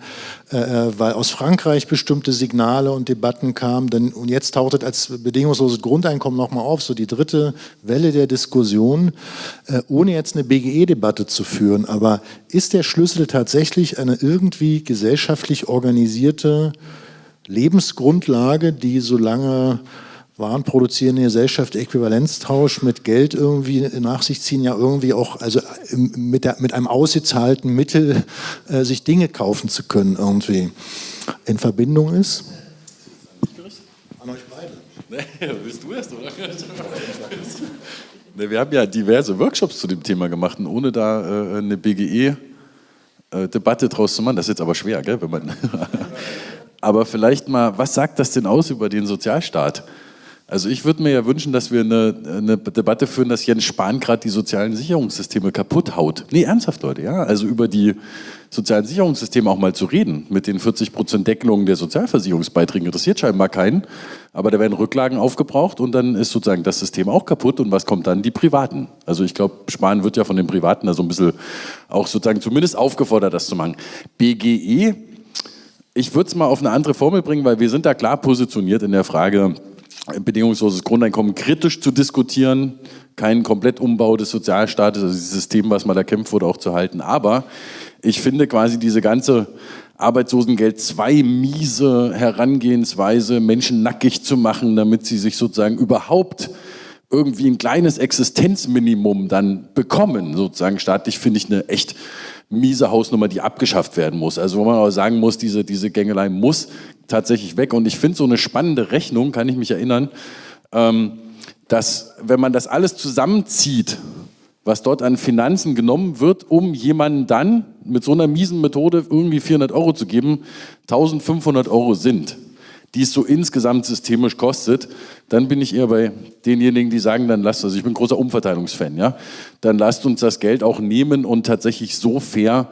äh, äh, weil aus Frankreich bestimmte Signale und Debatten kamen. Denn, und jetzt taucht es als bedingungsloses Grundeinkommen nochmal auf, so die dritte Welle der Diskussion, äh, ohne jetzt eine BGE-Debatte zu führen. Aber ist der Schlüssel tatsächlich eine irgendwie gesellschaftlich organisierte Lebensgrundlage, die solange warenproduzierende Gesellschaft Äquivalenztausch mit Geld irgendwie nach sich ziehen, ja irgendwie auch, also mit, der, mit einem ausgezahlten Mittel äh, sich Dinge kaufen zu können irgendwie in Verbindung ist? An euch beide. Nee, bist du erst, oder? nee, wir haben ja diverse Workshops zu dem Thema gemacht und ohne da äh, eine BGE-Debatte äh, draus zu machen, das ist jetzt aber schwer, gell, wenn man... aber vielleicht mal, was sagt das denn aus über den Sozialstaat? Also ich würde mir ja wünschen, dass wir eine, eine Debatte führen, dass Jens Spahn gerade die sozialen Sicherungssysteme kaputt haut. Nee, ernsthaft, Leute, ja. Also über die sozialen Sicherungssysteme auch mal zu reden. Mit den 40 Prozent Deckelungen der Sozialversicherungsbeiträge interessiert scheinbar keinen. Aber da werden Rücklagen aufgebraucht und dann ist sozusagen das System auch kaputt. Und was kommt dann? Die Privaten. Also ich glaube, Spahn wird ja von den Privaten da so ein bisschen auch sozusagen zumindest aufgefordert, das zu machen. BGE, ich würde es mal auf eine andere Formel bringen, weil wir sind da klar positioniert in der Frage, bedingungsloses Grundeinkommen kritisch zu diskutieren, keinen Komplettumbau des Sozialstaates, also dieses System, was mal erkämpft wurde, auch zu halten. Aber ich finde quasi diese ganze Arbeitslosengeld 2 miese Herangehensweise, Menschen nackig zu machen, damit sie sich sozusagen überhaupt irgendwie ein kleines Existenzminimum dann bekommen, sozusagen staatlich, finde ich eine echt miese Hausnummer, die abgeschafft werden muss. Also wo man auch sagen muss, diese, diese Gängelei muss tatsächlich weg. Und ich finde so eine spannende Rechnung, kann ich mich erinnern, ähm, dass wenn man das alles zusammenzieht, was dort an Finanzen genommen wird, um jemanden dann mit so einer miesen Methode irgendwie 400 Euro zu geben, 1500 Euro sind, die es so insgesamt systemisch kostet, dann bin ich eher bei denjenigen, die sagen, dann lasst, also ich bin großer Umverteilungsfan, ja, dann lasst uns das Geld auch nehmen und tatsächlich so fair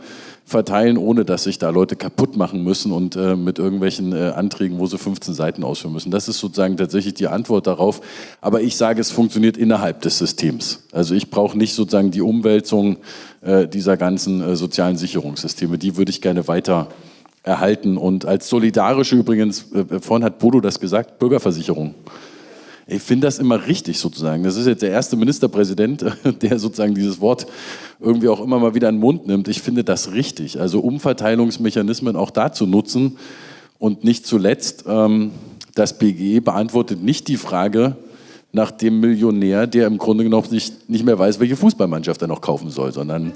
verteilen, ohne dass sich da Leute kaputt machen müssen und äh, mit irgendwelchen äh, Anträgen, wo sie 15 Seiten ausführen müssen. Das ist sozusagen tatsächlich die Antwort darauf. Aber ich sage, es funktioniert innerhalb des Systems. Also ich brauche nicht sozusagen die Umwälzung äh, dieser ganzen äh, sozialen Sicherungssysteme. Die würde ich gerne weiter erhalten. Und als solidarische übrigens, äh, vorhin hat Bodo das gesagt, Bürgerversicherung. Ich finde das immer richtig sozusagen. Das ist jetzt der erste Ministerpräsident, der sozusagen dieses Wort irgendwie auch immer mal wieder in den Mund nimmt. Ich finde das richtig. Also Umverteilungsmechanismen auch dazu nutzen und nicht zuletzt, ähm, das BGE beantwortet nicht die Frage nach dem Millionär, der im Grunde genommen nicht, nicht mehr weiß, welche Fußballmannschaft er noch kaufen soll, sondern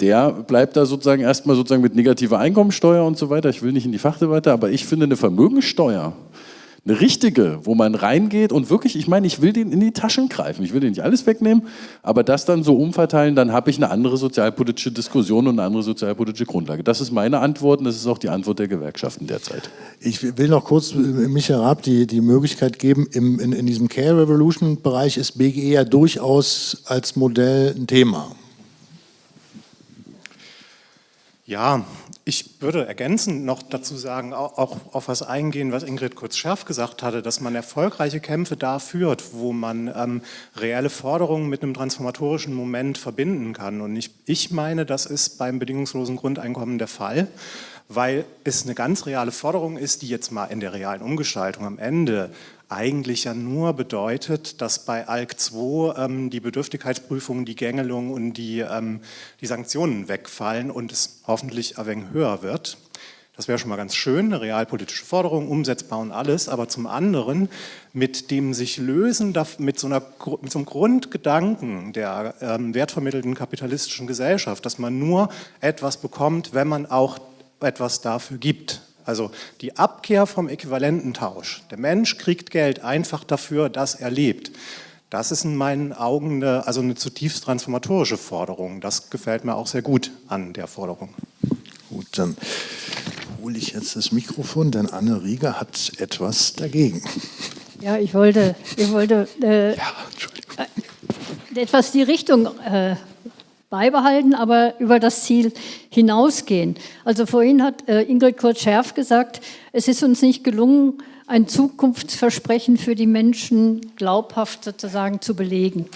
der bleibt da sozusagen erstmal sozusagen mit negativer Einkommensteuer und so weiter. Ich will nicht in die Fachdebatte, aber ich finde eine Vermögensteuer eine richtige, wo man reingeht und wirklich, ich meine, ich will den in die Taschen greifen, ich will den nicht alles wegnehmen, aber das dann so umverteilen, dann habe ich eine andere sozialpolitische Diskussion und eine andere sozialpolitische Grundlage. Das ist meine Antwort und das ist auch die Antwort der Gewerkschaften derzeit. Ich will noch kurz äh, Michael Raab die, die Möglichkeit geben, im, in, in diesem Care Revolution Bereich ist BGE ja durchaus als Modell ein Thema. Ja, ich würde ergänzend noch dazu sagen, auch, auf was eingehen, was Ingrid kurz-Schärf gesagt hatte, dass man erfolgreiche Kämpfe da führt, wo man ähm, reelle Forderungen mit einem transformatorischen Moment verbinden kann. Und ich, ich meine, das ist beim bedingungslosen Grundeinkommen der Fall weil es eine ganz reale Forderung ist, die jetzt mal in der realen Umgestaltung am Ende eigentlich ja nur bedeutet, dass bei ALK 2 ähm, die Bedürftigkeitsprüfung, die Gängelung und die, ähm, die Sanktionen wegfallen und es hoffentlich ein wenig höher wird. Das wäre schon mal ganz schön, eine realpolitische Forderung, umsetzbar und alles, aber zum anderen mit dem sich lösen, mit so, einer, mit so einem Grundgedanken der ähm, wertvermittelten kapitalistischen Gesellschaft, dass man nur etwas bekommt, wenn man auch etwas dafür gibt. Also die Abkehr vom Äquivalententausch. Der Mensch kriegt Geld einfach dafür, dass er lebt. Das ist in meinen Augen eine, also eine zutiefst transformatorische Forderung. Das gefällt mir auch sehr gut an der Forderung. Gut, dann hole ich jetzt das Mikrofon, denn Anne Rieger hat etwas dagegen. Ja, ich wollte, ich wollte äh, ja, äh, etwas die Richtung äh, beibehalten, aber über das Ziel hinausgehen. Also vorhin hat äh, Ingrid Kurz-Scherf gesagt, es ist uns nicht gelungen, ein Zukunftsversprechen für die Menschen glaubhaft sozusagen zu belegen.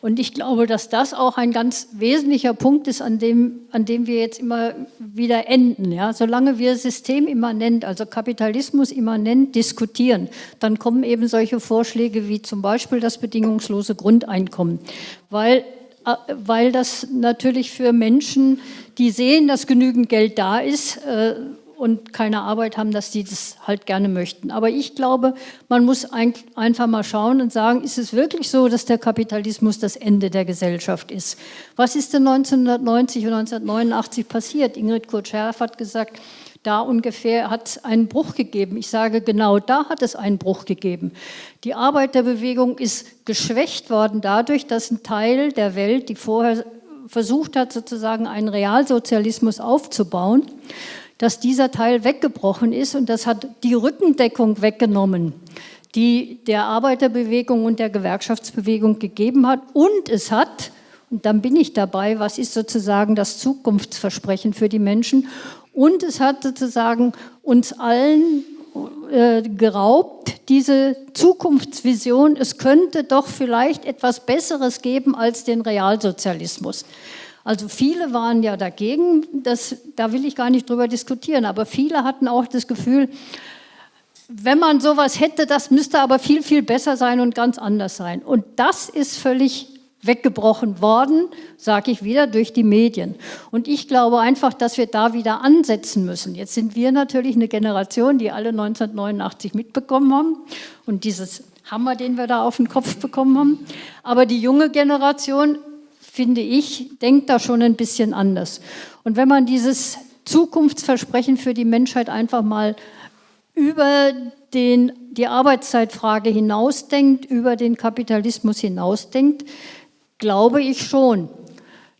Und ich glaube, dass das auch ein ganz wesentlicher Punkt ist, an dem, an dem wir jetzt immer wieder enden. Ja? Solange wir systemimmanent, also Kapitalismus immanent diskutieren, dann kommen eben solche Vorschläge wie zum Beispiel das bedingungslose Grundeinkommen. Weil weil das natürlich für Menschen, die sehen, dass genügend Geld da ist äh, und keine Arbeit haben, dass die das halt gerne möchten. Aber ich glaube, man muss einfach mal schauen und sagen, ist es wirklich so, dass der Kapitalismus das Ende der Gesellschaft ist? Was ist denn 1990 und 1989 passiert? Ingrid Kurt-Scherf hat gesagt, da ungefähr hat es einen Bruch gegeben. Ich sage, genau da hat es einen Bruch gegeben. Die Arbeiterbewegung ist geschwächt worden dadurch, dass ein Teil der Welt, die vorher versucht hat, sozusagen einen Realsozialismus aufzubauen, dass dieser Teil weggebrochen ist und das hat die Rückendeckung weggenommen, die der Arbeiterbewegung und der Gewerkschaftsbewegung gegeben hat. Und es hat, und dann bin ich dabei, was ist sozusagen das Zukunftsversprechen für die Menschen? Und es hat sozusagen uns allen äh, geraubt, diese Zukunftsvision, es könnte doch vielleicht etwas Besseres geben als den Realsozialismus. Also viele waren ja dagegen, das, da will ich gar nicht drüber diskutieren, aber viele hatten auch das Gefühl, wenn man sowas hätte, das müsste aber viel, viel besser sein und ganz anders sein. Und das ist völlig weggebrochen worden, sage ich wieder, durch die Medien. Und ich glaube einfach, dass wir da wieder ansetzen müssen. Jetzt sind wir natürlich eine Generation, die alle 1989 mitbekommen haben und dieses Hammer, den wir da auf den Kopf bekommen haben. Aber die junge Generation, finde ich, denkt da schon ein bisschen anders. Und wenn man dieses Zukunftsversprechen für die Menschheit einfach mal über den, die Arbeitszeitfrage hinausdenkt, über den Kapitalismus hinausdenkt, glaube ich schon,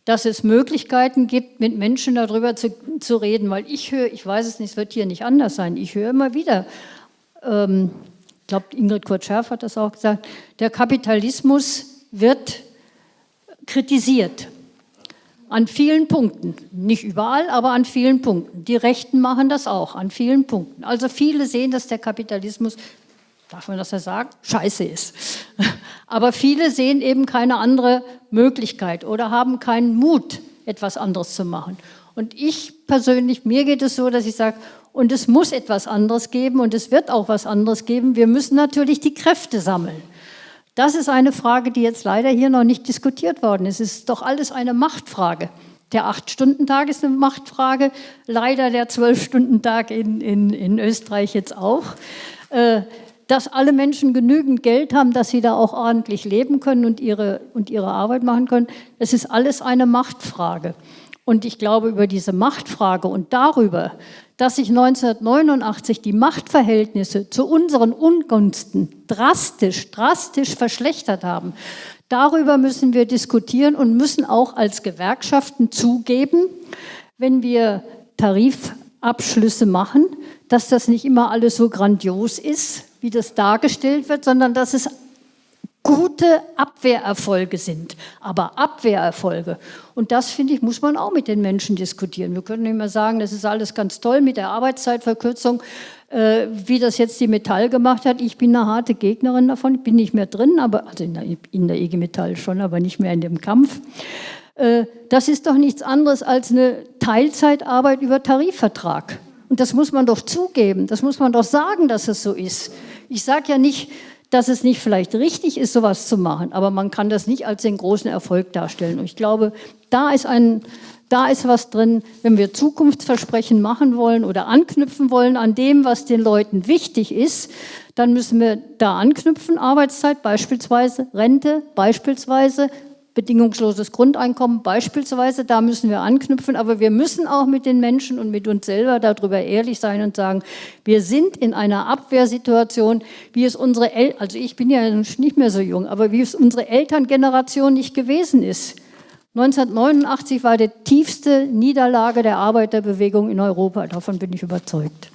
dass es Möglichkeiten gibt, mit Menschen darüber zu, zu reden, weil ich höre, ich weiß es nicht, es wird hier nicht anders sein, ich höre immer wieder, ähm, ich glaube, Ingrid Kurt-Scherf hat das auch gesagt, der Kapitalismus wird kritisiert. An vielen Punkten. Nicht überall, aber an vielen Punkten. Die Rechten machen das auch, an vielen Punkten. Also viele sehen, dass der Kapitalismus darf man das ja sagen, scheiße ist. Aber viele sehen eben keine andere Möglichkeit oder haben keinen Mut, etwas anderes zu machen. Und ich persönlich, mir geht es so, dass ich sage, und es muss etwas anderes geben und es wird auch was anderes geben. Wir müssen natürlich die Kräfte sammeln. Das ist eine Frage, die jetzt leider hier noch nicht diskutiert worden ist. Es ist doch alles eine Machtfrage. Der Acht-Stunden-Tag ist eine Machtfrage, leider der Zwölf-Stunden-Tag in, in, in Österreich jetzt auch. Äh, dass alle Menschen genügend Geld haben, dass sie da auch ordentlich leben können und ihre, und ihre Arbeit machen können. Es ist alles eine Machtfrage. Und ich glaube, über diese Machtfrage und darüber, dass sich 1989 die Machtverhältnisse zu unseren Ungunsten drastisch, drastisch verschlechtert haben, darüber müssen wir diskutieren und müssen auch als Gewerkschaften zugeben, wenn wir Tarifabschlüsse machen, dass das nicht immer alles so grandios ist, wie das dargestellt wird, sondern dass es gute Abwehrerfolge sind, aber Abwehrerfolge. Und das, finde ich, muss man auch mit den Menschen diskutieren. Wir können nicht mehr sagen, das ist alles ganz toll mit der Arbeitszeitverkürzung, äh, wie das jetzt die Metall gemacht hat. Ich bin eine harte Gegnerin davon, bin nicht mehr drin, aber also in der, in der IG Metall schon, aber nicht mehr in dem Kampf. Äh, das ist doch nichts anderes als eine Teilzeitarbeit über Tarifvertrag. Und das muss man doch zugeben, das muss man doch sagen, dass es so ist. Ich sage ja nicht, dass es nicht vielleicht richtig ist, sowas zu machen, aber man kann das nicht als den großen Erfolg darstellen. Und ich glaube, da ist, ein, da ist was drin, wenn wir Zukunftsversprechen machen wollen oder anknüpfen wollen an dem, was den Leuten wichtig ist, dann müssen wir da anknüpfen, Arbeitszeit beispielsweise, Rente beispielsweise, bedingungsloses Grundeinkommen beispielsweise, da müssen wir anknüpfen, aber wir müssen auch mit den Menschen und mit uns selber darüber ehrlich sein und sagen, wir sind in einer Abwehrsituation, wie es unsere Eltern, also ich bin ja nicht mehr so jung, aber wie es unsere Elterngeneration nicht gewesen ist. 1989 war die tiefste Niederlage der Arbeiterbewegung in Europa, davon bin ich überzeugt.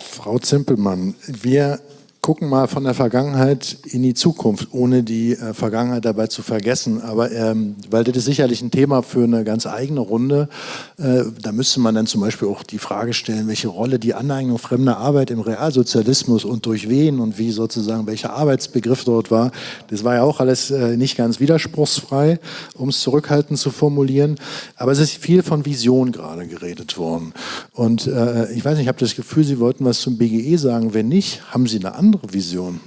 Frau Zimpelmann, wir gucken mal von der Vergangenheit in die Zukunft, ohne die äh, Vergangenheit dabei zu vergessen. Aber ähm, weil das ist sicherlich ein Thema für eine ganz eigene Runde. Äh, da müsste man dann zum Beispiel auch die Frage stellen, welche Rolle die Aneignung fremder Arbeit im Realsozialismus und durch wen und wie sozusagen welcher Arbeitsbegriff dort war. Das war ja auch alles äh, nicht ganz widerspruchsfrei, um es zurückhaltend zu formulieren. Aber es ist viel von Vision gerade geredet worden. Und äh, ich weiß nicht, ich habe das Gefühl, Sie wollten was zum BGE sagen. Wenn nicht, haben Sie eine andere andere Vision?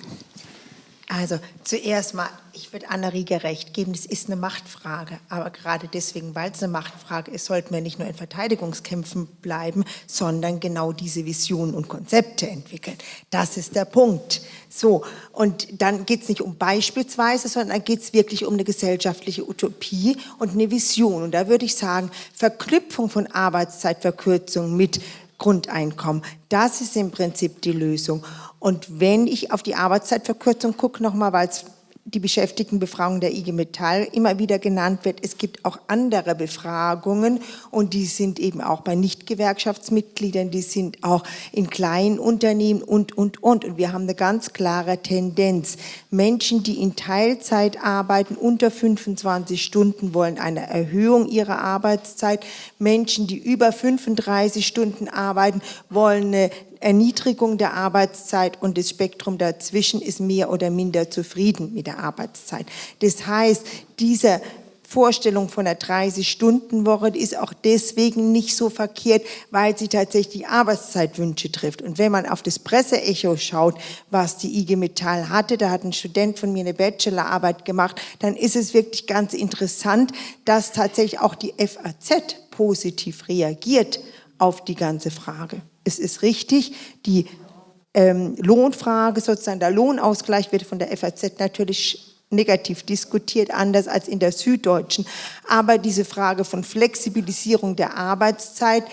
Also zuerst mal, ich würde Anna-Rieger recht geben, das ist eine Machtfrage. Aber gerade deswegen, weil es eine Machtfrage ist, sollten wir nicht nur in Verteidigungskämpfen bleiben, sondern genau diese Visionen und Konzepte entwickeln. Das ist der Punkt. So, und dann geht es nicht um beispielsweise, sondern dann geht es wirklich um eine gesellschaftliche Utopie und eine Vision. Und da würde ich sagen, Verknüpfung von Arbeitszeitverkürzung mit Grundeinkommen, das ist im Prinzip die Lösung. Und wenn ich auf die Arbeitszeitverkürzung gucke, nochmal, weil es die Beschäftigtenbefragung der IG Metall immer wieder genannt wird. Es gibt auch andere Befragungen und die sind eben auch bei Nichtgewerkschaftsmitgliedern, die sind auch in kleinen Unternehmen und, und, und. Und wir haben eine ganz klare Tendenz. Menschen, die in Teilzeit arbeiten, unter 25 Stunden, wollen eine Erhöhung ihrer Arbeitszeit. Menschen, die über 35 Stunden arbeiten, wollen eine Erniedrigung der Arbeitszeit und das Spektrum dazwischen ist mehr oder minder zufrieden mit der Arbeitszeit. Das heißt, dieser Vorstellung von der 30-Stunden-Woche ist auch deswegen nicht so verkehrt, weil sie tatsächlich Arbeitszeitwünsche trifft. Und wenn man auf das Presseecho schaut, was die IG Metall hatte, da hat ein Student von mir eine Bachelorarbeit gemacht, dann ist es wirklich ganz interessant, dass tatsächlich auch die FAZ positiv reagiert auf die ganze Frage. Es ist richtig, die ähm, Lohnfrage, sozusagen der Lohnausgleich wird von der FAZ natürlich negativ diskutiert, anders als in der Süddeutschen. Aber diese Frage von Flexibilisierung der Arbeitszeit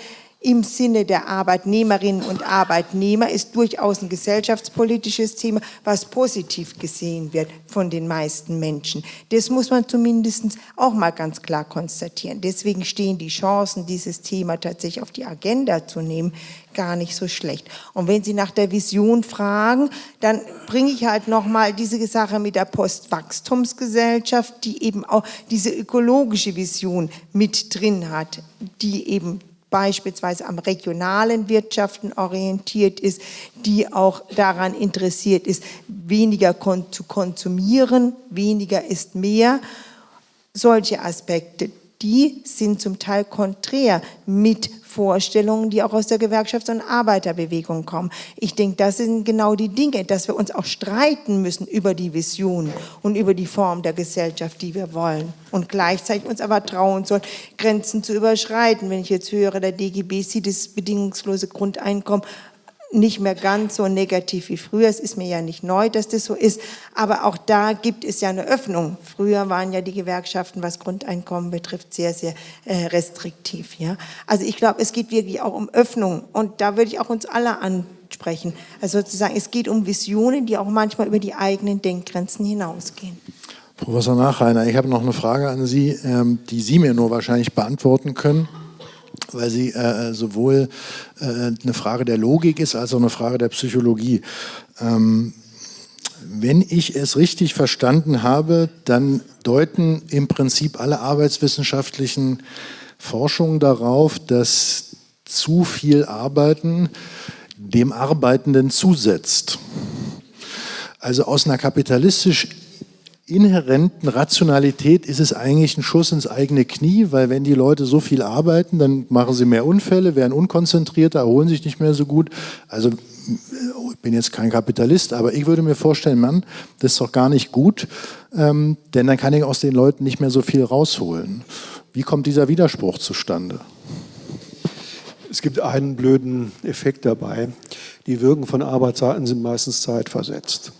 im Sinne der Arbeitnehmerinnen und Arbeitnehmer ist durchaus ein gesellschaftspolitisches Thema, was positiv gesehen wird von den meisten Menschen. Das muss man zumindest auch mal ganz klar konstatieren. Deswegen stehen die Chancen, dieses Thema tatsächlich auf die Agenda zu nehmen, gar nicht so schlecht. Und wenn Sie nach der Vision fragen, dann bringe ich halt nochmal diese Sache mit der Postwachstumsgesellschaft, die eben auch diese ökologische Vision mit drin hat, die eben beispielsweise am regionalen Wirtschaften orientiert ist, die auch daran interessiert ist, weniger kon zu konsumieren, weniger ist mehr. Solche Aspekte, die sind zum Teil konträr mit Vorstellungen, die auch aus der Gewerkschafts- und Arbeiterbewegung kommen. Ich denke, das sind genau die Dinge, dass wir uns auch streiten müssen über die Vision und über die Form der Gesellschaft, die wir wollen. Und gleichzeitig uns aber trauen sollen, Grenzen zu überschreiten. Wenn ich jetzt höre, der DGB sieht das bedingungslose Grundeinkommen nicht mehr ganz so negativ wie früher. Es ist mir ja nicht neu, dass das so ist, aber auch da gibt es ja eine Öffnung. Früher waren ja die Gewerkschaften, was Grundeinkommen betrifft, sehr, sehr äh, restriktiv. Ja? Also ich glaube, es geht wirklich auch um Öffnung und da würde ich auch uns alle ansprechen. Also sozusagen, es geht um Visionen, die auch manchmal über die eigenen Denkgrenzen hinausgehen. Professor Nachreiner, ich habe noch eine Frage an Sie, ähm, die Sie mir nur wahrscheinlich beantworten können weil sie äh, sowohl äh, eine Frage der Logik ist, als auch eine Frage der Psychologie. Ähm, wenn ich es richtig verstanden habe, dann deuten im Prinzip alle arbeitswissenschaftlichen Forschungen darauf, dass zu viel Arbeiten dem Arbeitenden zusetzt. Also aus einer kapitalistisch inhärenten Rationalität ist es eigentlich ein Schuss ins eigene Knie, weil wenn die Leute so viel arbeiten, dann machen sie mehr Unfälle, werden unkonzentrierter, erholen sich nicht mehr so gut. Also ich bin jetzt kein Kapitalist, aber ich würde mir vorstellen, Mann, das ist doch gar nicht gut, ähm, denn dann kann ich aus den Leuten nicht mehr so viel rausholen. Wie kommt dieser Widerspruch zustande? Es gibt einen blöden Effekt dabei. Die Wirken von Arbeitszeiten sind meistens zeitversetzt.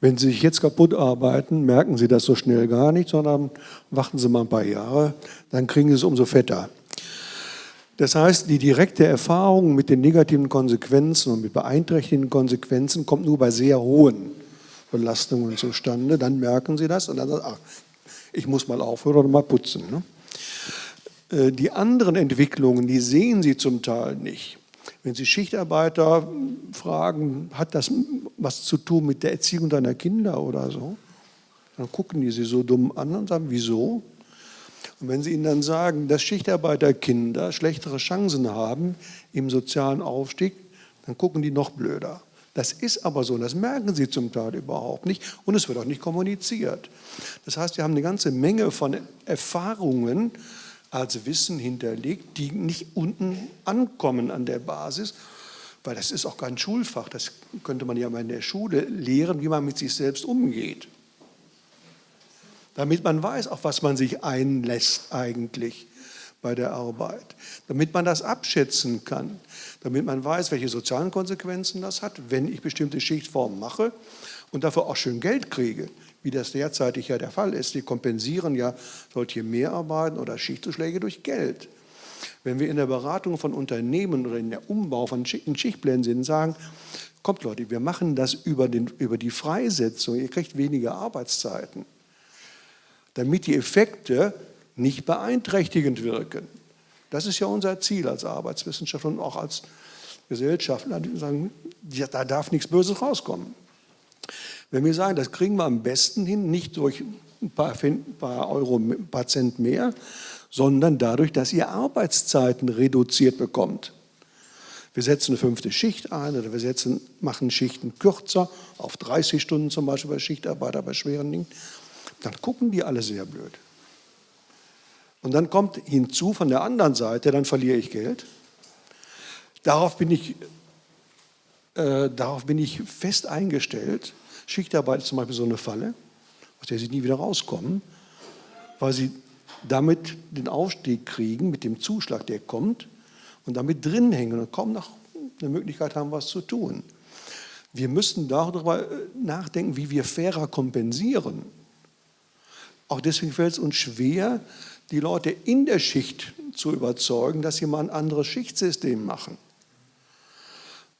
Wenn Sie sich jetzt kaputt arbeiten, merken Sie das so schnell gar nicht, sondern warten Sie mal ein paar Jahre, dann kriegen Sie es umso fetter. Das heißt, die direkte Erfahrung mit den negativen Konsequenzen und mit beeinträchtigenden Konsequenzen kommt nur bei sehr hohen Belastungen zustande. Dann merken Sie das und dann sagen Sie, ach, ich muss mal aufhören oder mal putzen. Ne? Äh, die anderen Entwicklungen, die sehen Sie zum Teil nicht. Wenn Sie Schichtarbeiter fragen, hat das was zu tun mit der Erziehung deiner Kinder oder so? Dann gucken die sie so dumm an und sagen, wieso? Und wenn Sie ihnen dann sagen, dass Schichtarbeiterkinder schlechtere Chancen haben im sozialen Aufstieg, dann gucken die noch blöder. Das ist aber so, das merken sie zum Teil überhaupt nicht und es wird auch nicht kommuniziert. Das heißt, wir haben eine ganze Menge von Erfahrungen, als Wissen hinterlegt, die nicht unten ankommen an der Basis, weil das ist auch kein Schulfach, das könnte man ja mal in der Schule lehren, wie man mit sich selbst umgeht. Damit man weiß, auf was man sich einlässt eigentlich bei der Arbeit. Damit man das abschätzen kann. Damit man weiß, welche sozialen Konsequenzen das hat, wenn ich bestimmte Schichtformen mache und dafür auch schön Geld kriege wie das derzeitig ja der Fall ist. Die kompensieren ja solche Mehrarbeiten oder Schichtzuschläge durch Geld. Wenn wir in der Beratung von Unternehmen oder in der Umbau von Schichtplänen sind, sagen, kommt Leute, wir machen das über, den, über die Freisetzung, ihr kriegt weniger Arbeitszeiten, damit die Effekte nicht beeinträchtigend wirken. Das ist ja unser Ziel als Arbeitswissenschaftler und auch als Gesellschaftler. Die sagen, da darf nichts Böses rauskommen. Wenn wir sagen, das kriegen wir am besten hin, nicht durch ein paar, paar Euro ein paar Cent mehr, sondern dadurch, dass ihr Arbeitszeiten reduziert bekommt. Wir setzen eine fünfte Schicht ein oder wir setzen, machen Schichten kürzer, auf 30 Stunden zum Beispiel bei Schichtarbeiter, bei schweren Dingen. Dann gucken die alle sehr blöd. Und dann kommt hinzu von der anderen Seite, dann verliere ich Geld. Darauf bin ich, äh, darauf bin ich fest eingestellt. Schichtarbeit ist zum Beispiel so eine Falle, aus der sie nie wieder rauskommen, weil sie damit den Aufstieg kriegen, mit dem Zuschlag, der kommt, und damit drin hängen und kaum noch eine Möglichkeit haben, was zu tun. Wir müssen darüber äh, nachdenken, wie wir fairer kompensieren. Auch deswegen fällt es uns schwer, die Leute in der Schicht zu überzeugen, dass sie mal ein anderes Schichtsystem machen.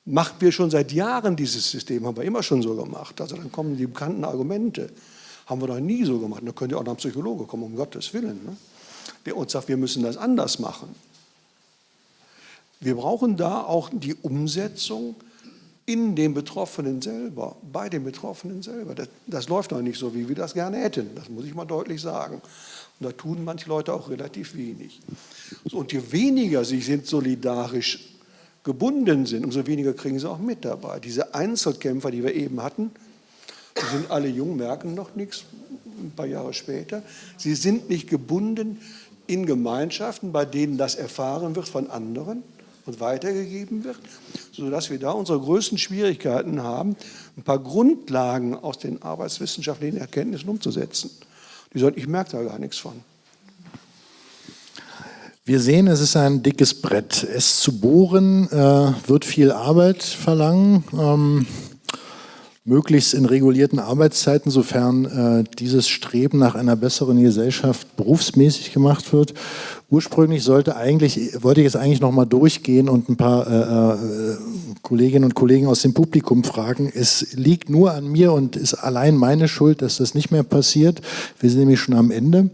Machen wir schon seit Jahren dieses System, haben wir immer schon so gemacht. Also dann kommen die bekannten Argumente. Haben wir doch nie so gemacht. Da könnte auch noch ein Psychologe kommen, um Gottes Willen. Ne? Der uns sagt, wir müssen das anders machen. Wir brauchen da auch die Umsetzung in den Betroffenen selber, bei den Betroffenen selber. Das, das, läuft noch nicht so, wie wir das gerne hätten. Das muss ich mal deutlich sagen. Und da tun manche Leute auch relativ wenig. So, und je weniger sie sind solidarisch gebunden sind, umso weniger kriegen sie auch mit dabei. Diese Einzelkämpfer, die wir eben hatten, die sind alle jung, merken noch nichts, ein paar Jahre später. Sie sind nicht gebunden in Gemeinschaften, bei denen das erfahren wird von anderen und weitergegeben wird, sodass wir da unsere größten Schwierigkeiten haben, ein paar Grundlagen aus den arbeitswissenschaftlichen Erkenntnissen umzusetzen. Die sagen, ich merke da gar nichts von. Wir sehen, es ist ein dickes Brett. Es zu bohren äh, wird viel Arbeit verlangen. Ähm, möglichst in regulierten Arbeitszeiten, sofern äh, dieses Streben nach einer besseren Gesellschaft berufsmäßig gemacht wird. Ursprünglich sollte eigentlich, wollte ich es eigentlich noch mal durchgehen und ein paar äh, äh, Kolleginnen und Kollegen aus dem Publikum fragen. Es liegt nur an mir und ist allein meine Schuld, dass das nicht mehr passiert. Wir sind nämlich schon am Ende.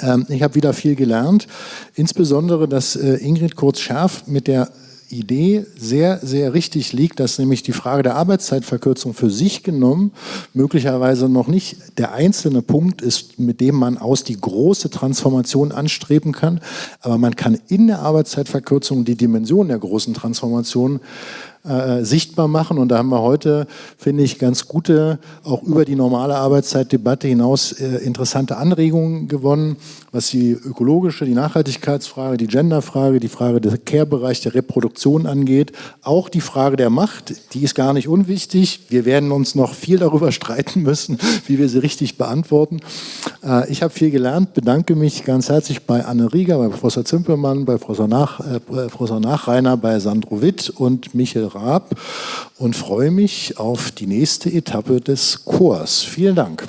Ähm, ich habe wieder viel gelernt, insbesondere, dass äh, Ingrid Kurz-Schärf mit der Idee sehr, sehr richtig liegt, dass nämlich die Frage der Arbeitszeitverkürzung für sich genommen möglicherweise noch nicht der einzelne Punkt ist, mit dem man aus die große Transformation anstreben kann, aber man kann in der Arbeitszeitverkürzung die Dimension der großen Transformation äh, sichtbar machen. Und da haben wir heute, finde ich, ganz gute, auch über die normale Arbeitszeitdebatte hinaus äh, interessante Anregungen gewonnen, was die ökologische, die Nachhaltigkeitsfrage, die Genderfrage, die Frage des Care-Bereich der Reproduktion angeht. Auch die Frage der Macht, die ist gar nicht unwichtig. Wir werden uns noch viel darüber streiten müssen, wie wir sie richtig beantworten. Äh, ich habe viel gelernt, bedanke mich ganz herzlich bei Anne Rieger, bei Professor Zimpermann, bei Professor, Nach, äh, Professor Nachreiner, bei Sandro Witt und Michael Raab und freue mich auf die nächste Etappe des Chors. Vielen Dank.